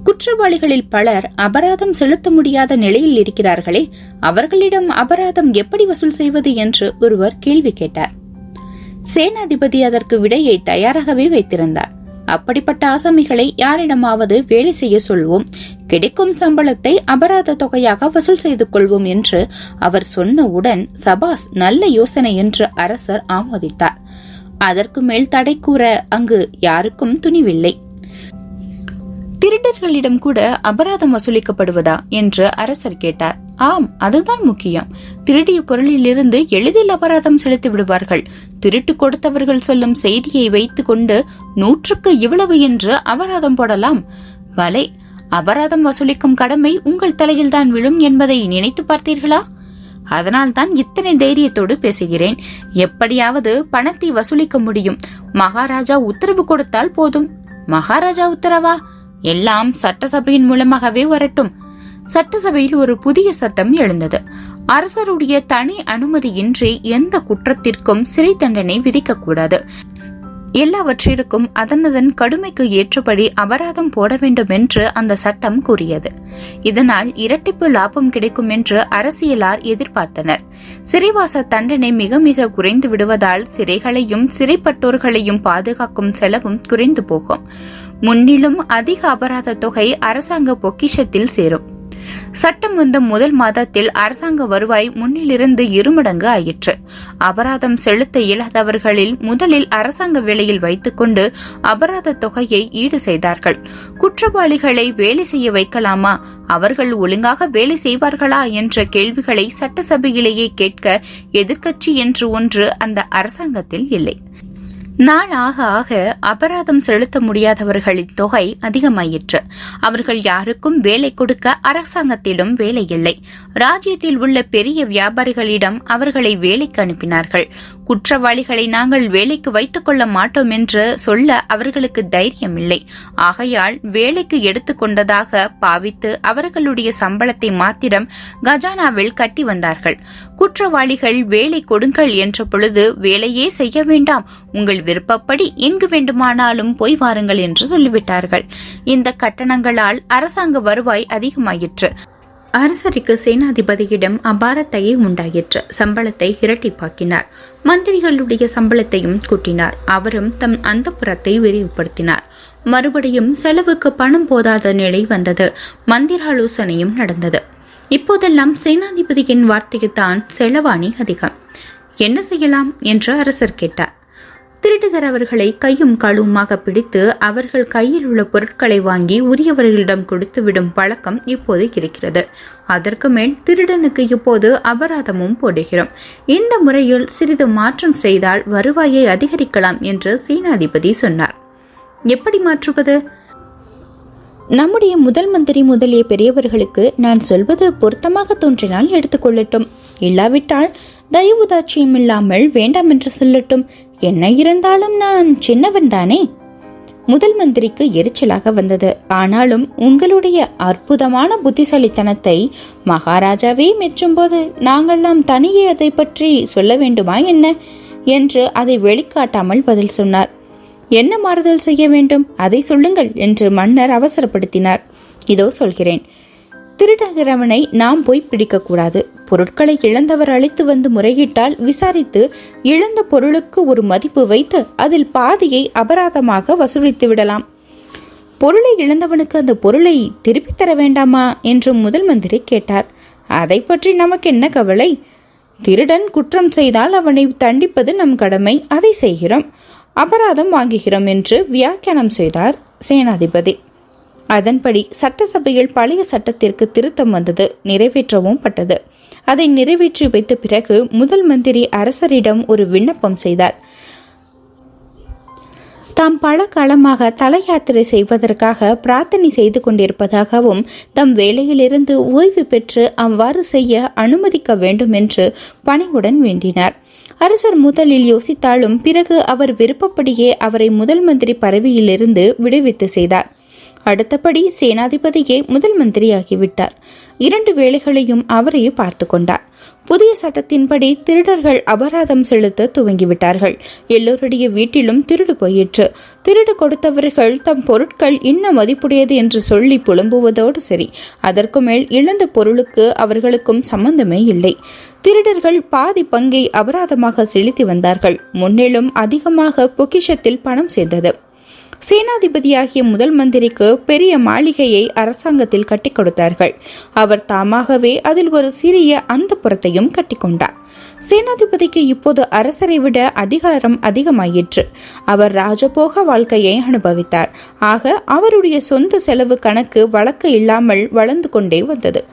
குற்றவாளிகளில் பலர் அபராதம் செலுத்த முடியாத நிலையில் இருக்கிறார்களே அவர்களிடம் அபராதம் எப்படி வசூல் செய்வது என்று ஒருவர் கேள்வி கேட்டார். சேனாதிபதி அதற்கு விடையை தயாராகவே வைத்திருந்தார். அப்படிப்பட்ட ஆசாமிகளை யாரிடமாவது வேலை செய்ய சொல்வோம். கிடைக்கும் சம்பளத்தை அபராத தொகையாக வசூல் செய்து கொள்வோம் என்று அவர் சொன்னவுடன் சபாஸ் நல்ல யோசனை என்று அரசர் ஆமோதித்தார். அதற்கு மேல் தடை கூற அங்கு யாருக்கும் துணிவில்லை. திருடர்களிடம் கூட அபராதம் வசூலிக்கப்படுவதா என்று அரசர் கேட்டார். ஆம் அதுதான் முக்கியம். திருடிய பொருளிலிருந்து எளிதில் அபராதம் செலுத்தி விடுவார்கள். திருட்டு கொடுத்தவர்கள் சொல்லும் செய்தியை வைத்துக் கொண்டு நூற்றுக்கு இவ்வளவு என்று அபராதம் போடலாம். வலை அபராதம் வசூலிக்கும் கடமை உங்கள் தலையில் தான் விழும் என்பதை நினைத்து பார்த்தீர்களா? அதனால் தான் இத்தனை தைரியத்தோடு பேசுகிறேன். எப்படியாவது பணத்தை வசூலிக்க முடியும். மகாராஜா உத்தரவு கொடுத்தால் போதும். மகாராஜா உத்தரவா? எல்லாம் சட்டசபையின் மூலமாகவே வரட்டும். சட்டசபையில் ஒரு புதிய சட்டம் எழுந்தது. அரசருடைய தனி அனுமதியின்றி எந்த குற்றத்திற்கும் சிறை தண்டனை விதிக்கக்கூடாது. எல்லாவற்றிற்கும் அதனதன் கடுமைக்கு ஏற்றபடி அபராதம் போட வேண்டும் என்று அந்த சட்டம் கூறியது. இதனால் இரட்டிப்பு லாபம் கிடைக்கும் என்று அரசியலார் எதிர்பார்த்தனர். சிறைவாச தண்டனை மிக மிக குறைந்து விடுவதால் சிறைகளையும் சிறைப்பட்டோர்களையும் பாதுகாக்கும் செலவும் குறைந்து போகும். முன்னிலும் அதிக அபராத தொகை அரசாங்க பொக்கிஷத்தில் சேரும். சட்டம் வந்த முதல் மாதத்தில் அரசாங்க வருவாய் முன்னிலிருந்து இருமடங்கு ஆயிற்று. அபராதம் செலுத்த இயலாதவர்களில் முதலில் அரசாங்க வேலையில் வைத்துக்கொண்டு அபராத தொகையை ஈடு செய்தார்கள். குற்றவாளிகளை வேலை செய்ய வைக்கலாமா? அவர்கள் ஒழுங்காக வேலை செய்வார்களா என்ற கேள்விகளை சட்டசபையிலேயே கேட்க எதிர்க்கட்சி என்று ஒன்று அந்த அரசாங்கத்தில் இல்லை. நாள் ஆக ஆக அபராதம் செலுத்த முடியாதவர்களின் தொகை அதிகமாயிற்று. அவர்கள் யாருக்கும் வேலை கொடுக்க அரசாங்கத்திடம் வேலை இல்லை. ராஜ்யத்தில் உள்ள பெரிய வியாபாரிகளிடம் அவர்களை வேலைக்கு அனுப்பினார்கள். குற்றவாளிகளை நாங்கள் வேலைக்கு வைத்துக் கொள்ள மாட்டோம் என்று சொல்ல அவர்களுக்கு தைரியம் இல்லை ஆகையால் வேலைக்கு எடுத்துக்கொண்டதாக பாவித்து அவர்களுடைய சம்பளத்தை மாத்திரம் கஜானாவில் கட்டி வந்தார்கள். குற்றவாளிகள் வேலை கொடுங்கள் என்ற பொழுது வேலையே செய்ய வேண்டாம் உங்கள் விருப்பப்படி எங்கு வேண்டுமானாலும் போய் வாருங்கள் என்று சொல்லிவிட்டார்கள். இந்த கட்டணங்களால் அரசாங்க வருவாய் அதிகமாயிற்று. அரசருக்கு சேனாதிபதியிடம் அபாரத்தையே உண்டாயிற்று. சம்பளத்தை இரட்டிப்பாக்கினார். மந்திரிகளுடைய சம்பளத்தையும் கூட்டினார். அவரும் தம் அந்தப்புறத்தை விரிவுபடுத்தினார். மறுபடியும் செலவுக்கு பணம் போதாத நிலை வந்தது. மந்திராலோசனையும் நடந்தது. இப்போதெல்லாம் சேனாதிபதியின் வார்த்தைக்குத்தான் செலவாணி அதிகம். என்ன செய்யலாம்? என்று அரசர் கேட்டார். திருடுகிறவர்களை கையும் களுமாக பிடித்து அவர்கள் கையில் உள்ள பொருட்களை வாங்கி உரியவர்களிடம் கொடுத்து விடும் பழக்கம் இப்போது இருக்கிறது. அதற்கு மேல் திருடனுக்கு இப்போது அபராதமும் போடுகிறோம். இந்த முறையில் சிறிது மாற்றம் செய்தால் வருவாயை அதிகரிக்கலாம் என்று சீனாதிபதி சொன்னார். எப்படி மாற்றுவது? நம்முடைய முதல் மந்திரி முதலிய பெரியவர்களுக்கு நான் சொல்வது பொருத்தமாக தோன்றினால் எடுத்துக்கொள்ளட்டும். இல்லாவிட்டால் தயவுதாட்சியம் இல்லாமல் வேண்டாம் என்று சொல்லட்டும். என்ன இருந்தாலும் நான் சின்னவன் தானே? முதல் மந்திரிக்கு எரிச்சலாக வந்தது. ஆனாலும் உங்களுடைய அற்புதமான புத்திசாலித்தனத்தை மகாராஜாவே மெச்சும்போது நாங்கள்லாம் தனியே அதை பற்றி சொல்ல வேண்டுமா என்ன? என்று அதை வெளிக்காட்டாமல் பதில் சொன்னார். என்ன மாறுதல் செய்ய வேண்டும்? அதை சொல்லுங்கள் என்று மன்னர் அவசரப்படுத்தினார். இதோ சொல்கிறேன். திருடகிறவனை நாம் போய் பிடிக்கக்கூடாது. பொருட்களை இழந்தவர் அழைத்து வந்து முறையிட்டால் விசாரித்து இழந்த பொருளுக்கு ஒரு மதிப்பு வைத்து அதில் பாதியை அபராதமாக வசூலித்து விடலாம். பொருளை இழந்தவனுக்கு அந்த பொருளை திருப்பித் தர வேண்டாமா? என்று முதல் மந்திரி கேட்டார். அதை பற்றி நமக்கு என்ன கவலை? திருடன் குற்றம் செய்தால் அவனை தண்டிப்பது நம் கடமை. அதை செய்கிறோம். அபராதம் வாங்குகிறோம் என்று வியாக்கியானம் செய்தார் சேனாதிபதி. அதன்படி சட்டசபையில் பழைய சட்டத்திற்கு திருத்தம் வந்தது நிறைவேற்றவும் பட்டது. அதை நிறைவேற்றி வைத்த பிறகு முதல் மந்திரி அரசரிடம் ஒரு விண்ணப்பம் செய்தார். தாம் பல காலமாக தல யாத்திரை செய்வதற்காக பிரார்த்தனை செய்து கொண்டிருப்பதாகவும் தம் வேலையிலிருந்து ஓய்வு பெற்று அவ்வாறு செய்ய அனுமதிக்க வேண்டும் என்று பணிவுடன் வேண்டினார். அரசர் முதலில் யோசித்தாலும் பிறகு அவர் விருப்பப்படியே அவரை முதல் மந்திரி பதவியிலிருந்து விடுவித்து செய்தார். அடுத்தபடி சேனாதிபதியே முதல் மந்திரியாகிவிட்டார். இரண்டு வேலைகளையும் அவரையே பார்த்து கொண்டார் புதிய சட்டத்தின்படி திருடர்கள் அபராதம் செலுத்த துவங்கிவிட்டார்கள். எல்லோருடைய வீட்டிலும் திருடு போயிற்று. திருடு கொடுத்தவர்கள் தம் பொருட்கள் இன்ன மதிப்புடையது என்று சொல்லி புலம்புவதோடு சரி அதற்கு மேல் இழந்த பொருளுக்கு அவர்களுக்கும் சம்பந்தமே இல்லை. திருடர்கள் பாதி பங்கை அபராதமாக செலுத்தி வந்தார்கள். முன்னிலும் அதிகமாக பொக்கிஷத்தில் பணம் சேர்ந்தது. சேனாதிபதியாகிய முதல் மந்திரிக்கு பெரிய மாளிகையை அரசாங்கத்தில் கட்டிக் கொடுத்தார்கள். அவர் தாமாகவே அதில் ஒரு சிறிய அந்த புறத்தையும் கட்டிக்கொண்டார் சேனாதிபதிக்கு இப்போது அரசரை விட அதிகாரம் அதிகமாயிற்று. அவர் ராஜபோக வாழ்க்கையை அனுபவித்தார். ஆக அவருடைய சொந்த செலவு கணக்கு வழக்கு இல்லாமல் வளர்ந்து கொண்டே வந்தது.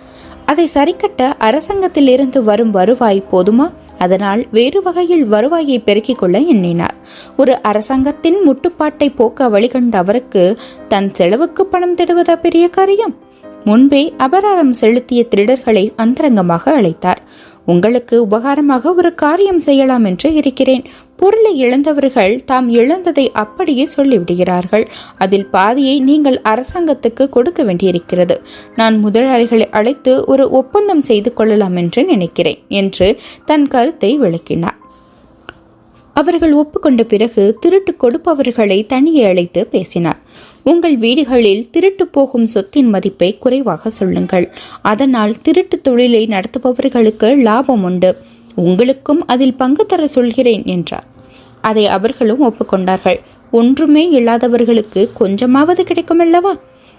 அதை சரிக்கட்ட அரசாங்கத்திலிருந்து வரும் வருவாய் போதுமா? அதனால் வேறு வகையில் வருவாயை பெருக்கிக் கொள்ள எண்ணினார். ஒரு அரசாங்கத்தின் முட்டுப்பாட்டை போக்க வழிகண்ட அவருக்கு தன் செலவுக்கு பணம் திடுவதா பெரிய காரியம்? முன்பே அபராதம் செலுத்திய திருடர்களை அந்தரங்கமாக அழைத்தார். உங்களுக்கு உபகாரமாக ஒரு காரியம் செய்யலாம் என்று இருக்கிறேன். பொருளை இழந்தவர்கள் தாம் இழந்ததை அப்படியே சொல்லிவிடுகிறார்கள். அதில் பாதியை நீங்கள் அரசாங்கத்துக்கு கொடுக்க வேண்டியிருக்கிறது. நான் முதலாளிகளை அழைத்து ஒரு ஒப்பந்தம் செய்து கொள்ளலாம் என்று நினைக்கிறேன் என்று தன் கருத்தை விளக்கினார். அவர்கள் ஒப்புக்கொண்ட பிறகு திருட்டு கொடுப்பவர்களை தனியே அழைத்து பேசினார். உங்கள் வீடுகளில் திருட்டு போகும் சொத்தின் மதிப்பை குறைவாக சொல்லுங்கள். அதனால் திருட்டு தொழிலை நடத்துபவர்களுக்கு லாபம் உண்டு. உங்களுக்கும் அதில் பங்கு தர சொல்கிறேன் என்றார். அதை அவர்களும் ஒப்புக்கொண்டார்கள். ஒன்றுமே இல்லாதவர்களுக்கு கொஞ்சமாவது கிடைக்குமல்லவா?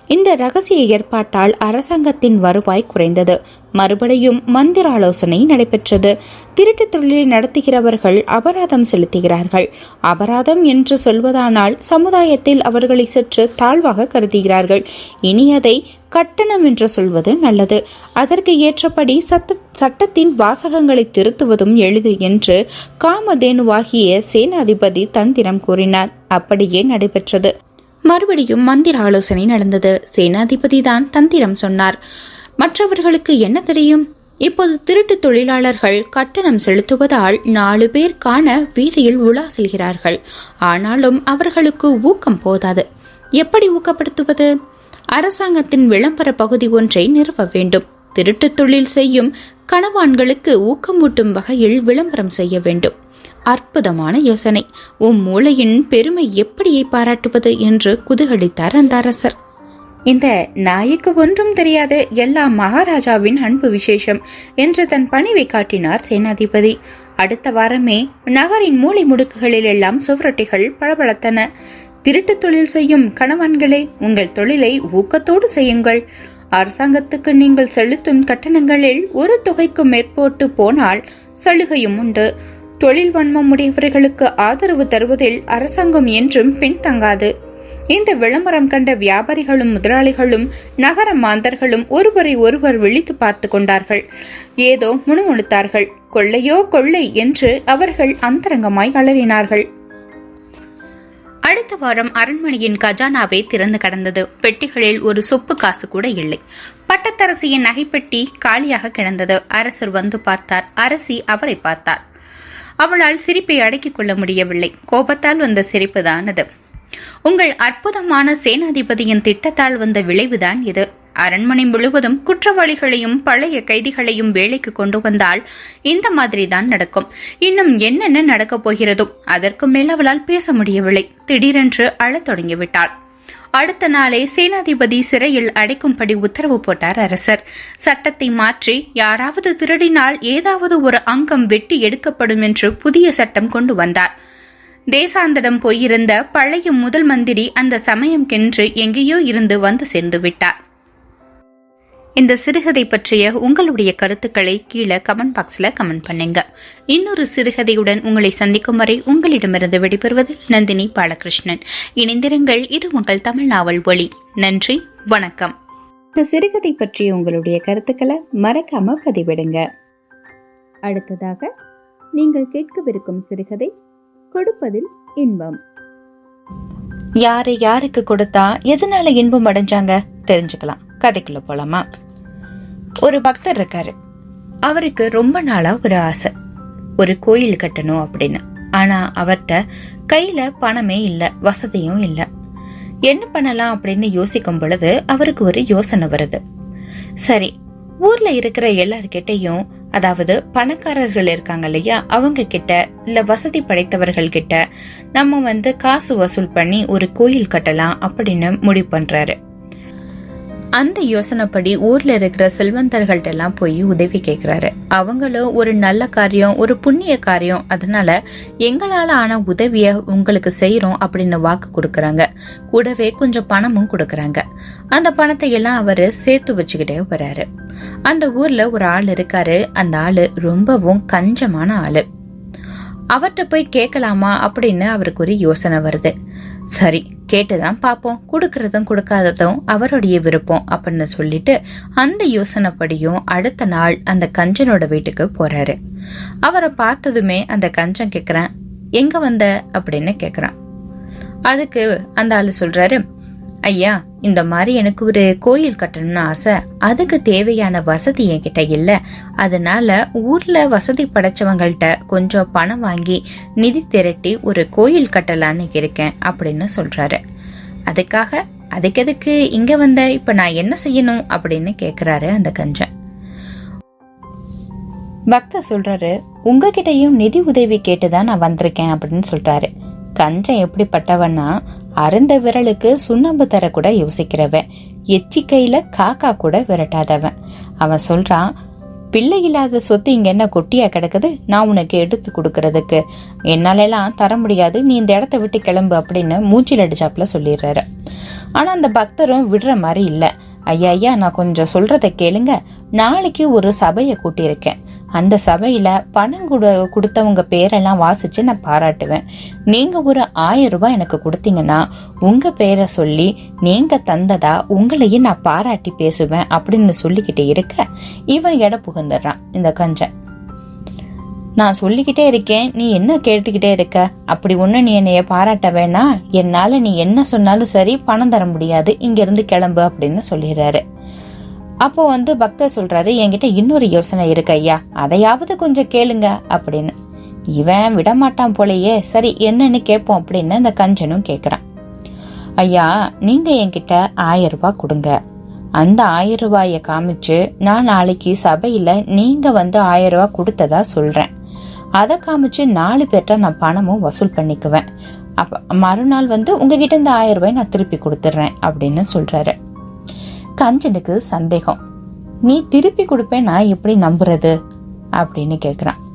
இந்த ரகசிய ஏற்பாட்டால் அரசாங்கத்தின் வருவாய் குறைந்தது. மறுபடியும் மந்திர ஆலோசனை நடைபெற்றது. திருட்டு தொழிலை நடத்துகிறவர்கள் அபராதம் செலுத்துகிறார்கள். அபராதம் என்று சொல்வதானால் சமுதாயத்தில் அவர்களை சற்று தாழ்வாக கருதுகிறார்கள். இனி அதை கட்டணம் என்று சொல்வது நல்லது. அதற்கு ஏற்றபடி சட்ட சட்டத்தின் வாசகங்களை திருத்துவதும் எளிது என்று காமதேனுவாகிய சேனாதிபதி தந்திரம் கூறினார். அப்படியே நடைபெற்றது. மறுபடியும் மந்திர ஆலோசனை நடந்தது. சேனாதிபதி தான் தந்திரம் சொன்னார். மற்றவர்களுக்கு என்ன தெரியும்? இப்போது திருட்டு தொழிலாளர்கள் கட்டணம் செலுத்துவதால் நாலு பேர் காண வீதியில் உலா செல்கிறார்கள். ஆனாலும் அவர்களுக்கு ஊக்கம் போதாது. எப்படி ஊக்கப்படுத்துவது? அரசாங்கத்தின் விளம்பர பகுதி ஒன்றை நிறுவ வேண்டும். திருட்டு தொழில் செய்யும் கணவான்களுக்கு ஊக்கமூட்டும் வகையில் விளம்பரம் செய்ய வேண்டும். அற்புதமான யோசனை. உம் மூளையின் பெருமை எப்படியை பாராட்டுவது என்று குதூகலித்தார் அந்த அரசர் இந்த நாய்க்கு ஒன்றும் தெரியாது எல்லாம் மகாராஜாவின் அன்பு விசேஷம் என்று தன் பணிவை காட்டினார் சேனாதிபதி. அடுத்த வாரமே நகரின் மூலை முடுக்குகளில் எல்லாம் சுவரொட்டிகள் பளபளத்தன. திருட்டு தொழில் செய்யும் கணவன்களே உங்கள் தொழிலை ஊக்கத்தோடு செய்யுங்கள். அரசாங்கத்துக்கு நீங்கள் செலுத்தும் கட்டணங்களில் ஒரு தொகைக்கு மேற்போட்டு போனால் சலுகையும் உண்டு. தொழில் வன்மம் உடையவர்களுக்கு ஆதரவு தருவதில் அரசாங்கம் என்றும் பின்தங்காது. இந்த விளம்பரம் கண்ட வியாபாரிகளும் முதலாளிகளும் நகர மாந்தர்களும் ஒருவரை ஒருவர் விழித்து பார்த்து கொண்டார்கள். ஏதோ முணுமுணுத்தார்கள். கொள்ளையோ கொள்ளை என்று அவர்கள் அந்தரங்கமாய் அலறினார்கள். அடுத்த வாரம் அரண்மனையின் கஜானாவை திறந்து கடந்தது. பெட்டிகளில் ஒரு சொப்பு காசு கூட இல்லை. பட்டத்தரசியின் நகைப்பெட்டி காலியாக கிடந்தது. அரசர் வந்து பார்த்தார். அரசி அவரை பார்த்தார். அவளால் சிரிப்பை அடக்கிக் கொள்ள முடியவில்லை. கோபத்தால் வந்த சிரிப்புதான் அது உங்கள் அற்புதமான சேனாதிபதியின் திட்டத்தால் வந்த விளைவுதான் இது. அரண்மனை முழுவதும் குற்றவாளிகளையும் பழைய கைதிகளையும் வேலைக்கு கொண்டு வந்தால் இந்த மாதிரி தான் நடக்கும். இன்னும் என்னென்ன நடக்கப் போகிறதோ அதற்கு மேல் அவளால் பேச முடியவில்லை. திடீரென்று அழத் தொடங்கிவிட்டாள். அடுத்த நாளே சேனாதிபதி சிறையில் அடைக்கும்படி உத்தரவு போட்டார் அரசர். சட்டத்தை மாற்றி யாராவது திருடினால் ஏதாவது ஒரு அங்கம் வெட்டி எடுக்கப்படும் என்று புதிய சட்டம் கொண்டு வந்தார். தேசாந்தடம் போயிருந்த பழைய முதல் மந்திரி அந்த சமயம் கென்று எங்கேயோ இருந்து வந்து சேர்ந்து விட்டார். இந்த சிறுகதை பற்றிய உங்களுடைய கருத்துக்களை கீழே கமெண்ட் பாக்ஸ்ல கமெண்ட் பண்ணுங்க. இன்னொரு சிறுகதையுடன் உங்களை சந்திக்கும் வரை உங்களிடமிருந்து விடைபெறுவது நந்தினி பாலகிருஷ்ணன். இணைந்திருங்கள் இது உங்கள் தமிழ் நாவல் ஒளி நன்றி வணக்கம்.
இந்த சிறுகதை பற்றிய உங்களுடைய கருத்துக்களை மறக்காம பதிவிடுங்க. அடுத்ததாக நீங்கள் கேட்கவிருக்கும் சிறுகதை கொடுப்பதில் இன்பம்.
யாரு யாருக்கு கொடுத்தா எதனால இன்பம் அடைஞ்சாங்க? தெரிஞ்சுக்கலாம். கதைக்குள்ள போலாமா? ஒரு பக்தர் இருக்காரு. அவருக்கு ரொம்ப நாளா ஒரு ஆசை. ஒரு கோயில் கட்டணும் அப்படின்னு. ஆனா அவர்கிட்ட கையில பணமே இல்லை வசதியும் இல்லை. என்ன பண்ணலாம் அப்படின்னு யோசிக்கும் பொழுது அவருக்கு ஒரு யோசனை வருது. சரி ஊர்ல இருக்கிற எல்லார்கிட்டையும் அதாவது பணக்காரர்கள் இருக்காங்க இல்லையா அவங்க கிட்ட இல்ல வசதி படைத்தவர்கள் கிட்ட நம்ம வந்து காசு வசூல் பண்ணி ஒரு கோயில் கட்டலாம் அப்படின்னு முடிவு பண்றாரு. அந்த யோசனைப்படி ஊர்ல இருக்கிற செல்வந்தர்கள்ட்ட எல்லாம் போய் உதவி கேட்கிறாரு அவங்களும் ஒரு நல்ல காரியம் ஒரு புண்ணிய காரியம். அதனால எங்களால ஆன உதவிய உங்களுக்கு செய்யறோம் அப்படின்னு வாக்கு கொடுக்கறாங்க. கூடவே கொஞ்சம் பணமும் கொடுக்கறாங்க. அந்த பணத்தை எல்லாம் அவரு சேர்த்து வச்சுக்கிட்டே வர்றாரு அந்த ஊர்ல ஒரு ஆள் இருக்காரு. அந்த ஆளு ரொம்பவும் கஞ்சமான ஆளு. அவர்கிட்ட போய் கேட்கலாமா அப்படின்னு அவருக்கு ஒரு யோசனை வருது. சரி கேட்டுதான் பார்ப்போம். கொடுக்கறதும் கொடுக்காததும் அவருடைய விருப்பம் அப்படின்னு சொல்லிட்டு அந்த யோசனைப்படியும் அடுத்த நாள் அந்த கஞ்சனோட வீட்டுக்கு போறாரு. அவரை பார்த்ததுமே அந்த கஞ்சன் கேட்குறேன் எங்க வந்த? அப்படின்னு கேக்குறான். அதுக்கு அந்த ஆள் சொல்றாரு ஐயா இந்த மாதிரி எனக்கு ஒரு கோயில் கட்டணும்னு ஆசை. அதுக்கு தேவையான வசதி என்கிட்ட இல்ல. அதனால ஊர்ல வசதி படைச்சவங்கள்ட்ட கொஞ்சம் பணம் வாங்கி நிதி திரட்டி ஒரு கோயில் கட்டலான்னு இருக்கேன் அப்படின்னு சொல்றாரு. அதுக்காக அதுக்கு எதுக்கு இங்க வந்த? இப்ப நான் என்ன செய்யணும் அப்படின்னு கேக்குறாரு அந்த கஞ்சன். பக்தர் சொல்றாரு உங்ககிட்டயும் நிதி உதவி கேட்டுதான் நான் வந்திருக்கேன் அப்படின்னு சொல்றாரு. கஞ்சன் எப்படிப்பட்டவன்னா அருந்த விரலுக்கு சுண்ணாம்பு தர கூட யோசிக்கிறவன். எச்சிக்கையில காக்கா கூட விரட்டாதவன். அவன் சொல்றான் பிள்ளை இல்லாத சொத்து இங்க என்ன கொட்டியா கிடக்குது? நான் உனக்கு எடுத்து கொடுக்கறதுக்கு. என்னாலெல்லாம் தர முடியாது. நீ இந்த இடத்த விட்டு கிளம்பு அப்படின்னு மூச்சில் அடிச்சாப்புல சொல்லிடுறாரு. ஆனா அந்த பக்தரும் விடுற மாதிரி இல்லை. ஐயா ஐயா நான் கொஞ்சம் சொல்றத கேளுங்க. நாளைக்கு ஒரு சபையை கூட்டியிருக்கேன்.
அந்த சபையில பணம் கொடு கொடுத்தவங்க பேரெல்லாம் வாசிச்சு நான் பாராட்டுவேன். நீங்க ஒரு ஆயிரம் ரூபாய் எனக்கு கொடுத்தீங்கன்னா உங்க பேரை சொல்லி நீங்க தந்ததா உங்களையும் நான் பாராட்டி பேசுவேன் அப்படின்னு சொல்லிக்கிட்டு இருக்க இவன் எடை புகுந்துடுறான். இந்த கஞ்சன். நான் சொல்லிக்கிட்டே இருக்கேன் நீ என்ன கேட்டுக்கிட்டே இருக்க? அப்படி ஒண்ணு நீ என்னைய பாராட்ட வேணா. என்னால நீ என்ன சொன்னாலும் சரி பணம் தர முடியாது. இங்கேருந்து கிளம்பு அப்படின்னு சொல்லிடுறாரு. அப்போ வந்து பக்தர் சொல்றாரு என்கிட்ட இன்னொரு யோசனை இருக்கு ஐயா. அதையாவது கொஞ்சம் கேளுங்க அப்படின்னு. இவன் விடமாட்டான் போலயே. சரி என்னன்னு கேட்போம் அப்படின்னு அந்த கஞ்சனும் கேக்குறான். ஐயா நீங்க என்கிட்ட ஆயிரம் ரூபாய் கொடுங்க. அந்த ஆயிரம் ரூபாயை காமிச்சு நான் நாளைக்கு சபையில நீங்க வந்து ஆயிரம் ரூபாய் கொடுத்ததா சொல்றேன். அதை காமிச்சு நாலு பேர்ட்ட நான் பணமும் வசூல் பண்ணிக்குவேன். அப்ப மறுநாள் வந்து உங்ககிட்ட இந்த ஆயிரம் ரூபாய் நான் திருப்பி கொடுத்துட்றேன் அப்படின்னு சொல்றாரு. கஞ்சனுக்கு சந்தேகம். நீ திருப்பி கொடுப்பேன் நான் எப்படி நம்புறது? அப்படின்னு கேக்குறான்.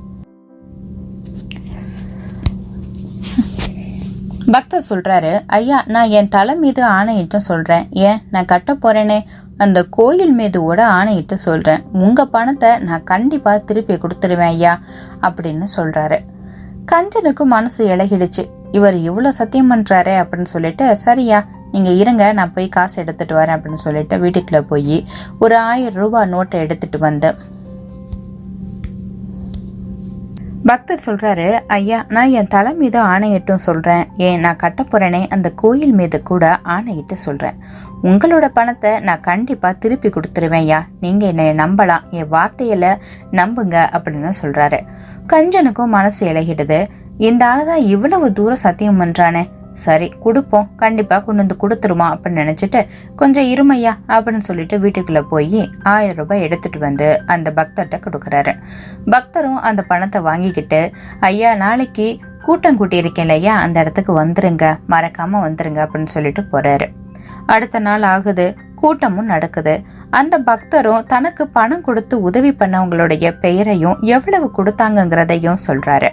பக்தர் சொல்றாரு ஐயா நான் என் தலை மீது ஆணையிட்டும் சொல்றேன். ஏன் நான் கட்ட போறேனே? அந்த கோயில் மீது கூட ஆணையிட்டு சொல்றேன். உங்க பணத்தை நான் கண்டிப்பா திருப்பி கொடுத்துருவேன் ஐயா அப்படின்னு சொல்றாரு. கஞ்சனுக்கு மனசு இழகிடுச்சு இவர் இவ்வளவு சத்தியம் பண்றாரே அப்படின்னு சொல்லிட்டு சரியா நீங்க இருங்க நான் போய் காசு எடுத்துட்டு வரேன் அப்படின்னு சொல்லிட்டு வீட்டுக்குள்ள போய் ஒரு ஆயிரம் ரூபாய் நோட்டை எடுத்துட்டு வந்து பக்தர் சொல்றாரு ஐயா நான் என் தலை மீது ஆணையிட்டும் சொல்றேன். ஏன் நான் கட்ட அந்த கோயில் மீது கூட ஆணையிட்டு சொல்றேன். உங்களோட பணத்தை நான் கண்டிப்பா திருப்பி கொடுத்துருவேன் ஐயா நீங்க என்னை நம்பலாம். என் வார்த்தையில நம்புங்க அப்படின்னு சொல்றாரு. கஞ்சனுக்கும் மனசு இழகிடுது இந்த ஆளுதான் இவ்வளவு தூரம் சத்தியம் பண்றானே. சரி கொடுப்போம். கண்டிப்பா கொண்டு வந்து கொடுத்துருமா அப்படின்னு நினைச்சிட்டு கொஞ்சம் இருமையா அப்படின்னு சொல்லிட்டு வீட்டுக்குள்ள போய் ஆயிரம் ரூபாய் எடுத்துட்டு வந்து அந்த பக்தர்கிட்ட கொடுக்கறாரு. பக்தரும் அந்த பணத்தை வாங்கிக்கிட்டு ஐயா நாளைக்கு கூட்டம் கூட்டி இருக்கேன் இல்லையா அந்த இடத்துக்கு வந்துருங்க. மறக்காம வந்துருங்க அப்படின்னு சொல்லிட்டு போறாரு. அடுத்த நாள் ஆகுது. கூட்டமும் நடக்குது. அந்த பக்தரும் தனக்கு பணம் கொடுத்து உதவி பண்ணவங்களுடைய பெயரையும் எவ்வளவு கொடுத்தாங்கங்கிறதையும் சொல்றாரு.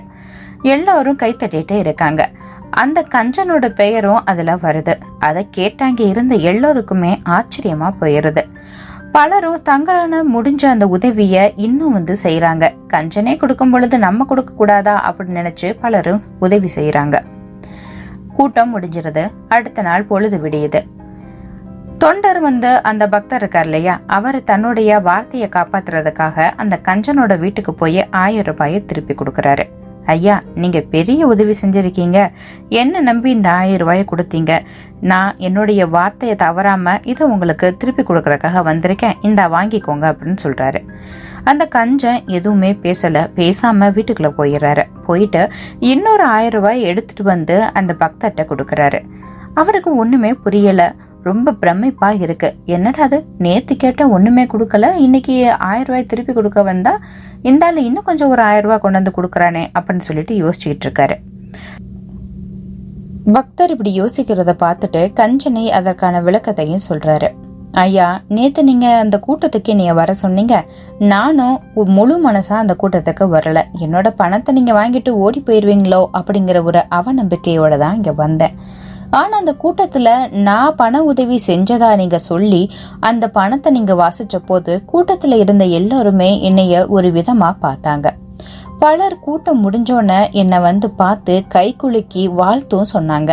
எல்லாரும் கைத்தட்டிட்டு இருக்காங்க. அந்த கஞ்சனோட பெயரும் அதுல வருது. அதை கேட்டாங்க இருந்த எல்லோருக்குமே ஆச்சரியமா போயிருது. பலரும் தங்களான முடிஞ்ச அந்த உதவிய இன்னும் வந்து செய்யறாங்க கஞ்சனே கொடுக்கும் பொழுது நம்ம கொடுக்க கூடாதா அப்படின்னு நினைச்சு பலரும் உதவி செய்யறாங்க கூட்டம் முடிஞ்சிருது. அடுத்த நாள் பொழுது விடியுது. தொண்டர் வந்து அந்த பக்தர் இருக்கார் இல்லையா? அவர் தன்னுடைய வார்த்தையை காப்பாத்துறதுக்காக அந்த கஞ்சனோட வீட்டுக்கு போய் ஆயிரம் ரூபாயை திருப்பி கொடுக்கறாரு. ஐயா நீங்க பெரிய உதவி செஞ்சிருக்கீங்க. என்ன நம்பி இந்த ஆயிரம் ரூபாயை கொடுத்தீங்க? நான் என்னுடைய வார்த்தையை தவறாம இதை உங்களுக்கு திருப்பி கொடுக்கறதுக்காக வந்திருக்கேன். இந்த வாங்கிக்கோங்க அப்படின்னு சொல்றாரு. அந்த கஞ்சன் எதுவுமே பேசல. பேசாம வீட்டுக்குள்ள போயிடுறாரு. போயிட்டு இன்னொரு ஆயிரம் ரூபாய் எடுத்துட்டு வந்து அந்த பக்தர்கிட்ட கொடுக்கறாரு. அவருக்கு ஒண்ணுமே புரியலை. ரொம்ப பிரமிப்பா இருக்கு. என்னடா அது? நேத்து கேட்ட ஒண்ணுமே கொடுக்கல. இன்னைக்கு ஆயிரம் ரூபாய் திருப்பி கொடுக்க வந்தா இந்த இன்னும் கொஞ்சம் ஒரு ஆயிரம் ரூபாய் கொண்டு வந்து கொடுக்கறானே அப்படின்னு சொல்லிட்டு யோசிச்சுக்கிட்டு இருக்காரு. பக்தர் இப்படி யோசிக்கிறத பார்த்துட்டு கஞ்சனை அதற்கான விளக்கத்தையும் சொல்றாரு. ஐயா நேத்து நீங்க அந்த கூட்டத்துக்கு நீங்க வர சொன்னீங்க. நானும் முழு மனசா அந்த கூட்டத்துக்கு வரல. என்னோட பணத்தை நீங்க வாங்கிட்டு ஓடி போயிருவீங்களோ அப்படிங்கிற ஒரு அவநம்பிக்கையோட தான் இங்க வந்தேன். ஆனால் அந்த கூட்டத்தில் நான் பண உதவி செஞ்சதா நீங்கள் சொல்லி அந்த பணத்தை நீங்கள் வாசித்த போது கூட்டத்தில் இருந்த எல்லோருமே என்னைய ஒரு விதமாக பார்த்தாங்க. பலர் கூட்டம் முடிஞ்சோன்னே என்னை வந்து பார்த்து கை குலுக்கி வாழ்த்தும் சொன்னாங்க.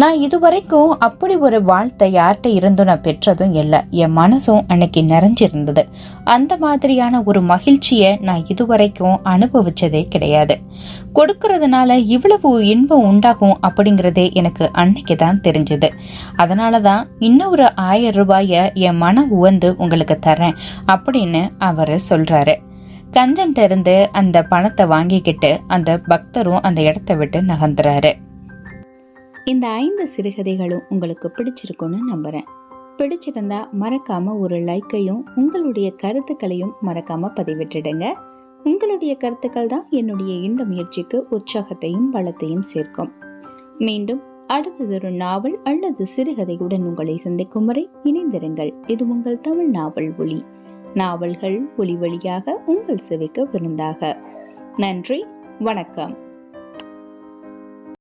நான் இதுவரைக்கும் அப்படி ஒரு வாழ்த்தை யார்கிட்ட இருந்தும் நான் பெற்றதும் இல்லை. என் மனசும் அன்னைக்கு நிறைஞ்சிருந்தது. அந்த மாதிரியான ஒரு மகிழ்ச்சியை நான் இதுவரைக்கும் அனுபவிச்சதே கிடையாது. கொடுக்கறதுனால இவ்வளவு இன்பம் உண்டாகும் அப்படிங்கிறதே எனக்கு அன்னைக்கு தான் தெரிஞ்சது. அதனால தான் இன்னொரு ஆயிரம் ரூபாயை என் மன உவந்து உங்களுக்கு தரேன் அப்படின்னு அவர் சொல்றாரு. கஞ்சன்ட்ட இருந்து அந்த பணத்தை வாங்கிக்கிட்டு அந்த பக்தரும் அந்த இடத்த விட்டு நகர்ந்துறாரு.
இந்த ஐந்து சிறுகதைகளும் உங்களுக்கு பிடிச்சிருக்கும்னு நம்புறேன். பிடிச்சிருந்தா மறக்காம ஒரு லைக்கையும் உங்களுடைய கருத்துக்களையும் மறக்காம பதிவிட்டுடுங்க. உங்களுடைய கருத்துக்கள் தான் என்னுடைய இந்த முயற்சிக்கு உற்சாகத்தையும் பலத்தையும் சேர்க்கும். மீண்டும் அடுத்ததொரு நாவல் அல்லது சிறுகதையுடன் உங்களை சந்திக்கும் வரை இணைந்திருங்கள். இது உங்கள் தமிழ் நாவல் ஒளி நாவல்கள் ஒளி வழியாக உங்கள் செவிக்கு விருந்தாக. நன்றி வணக்கம்.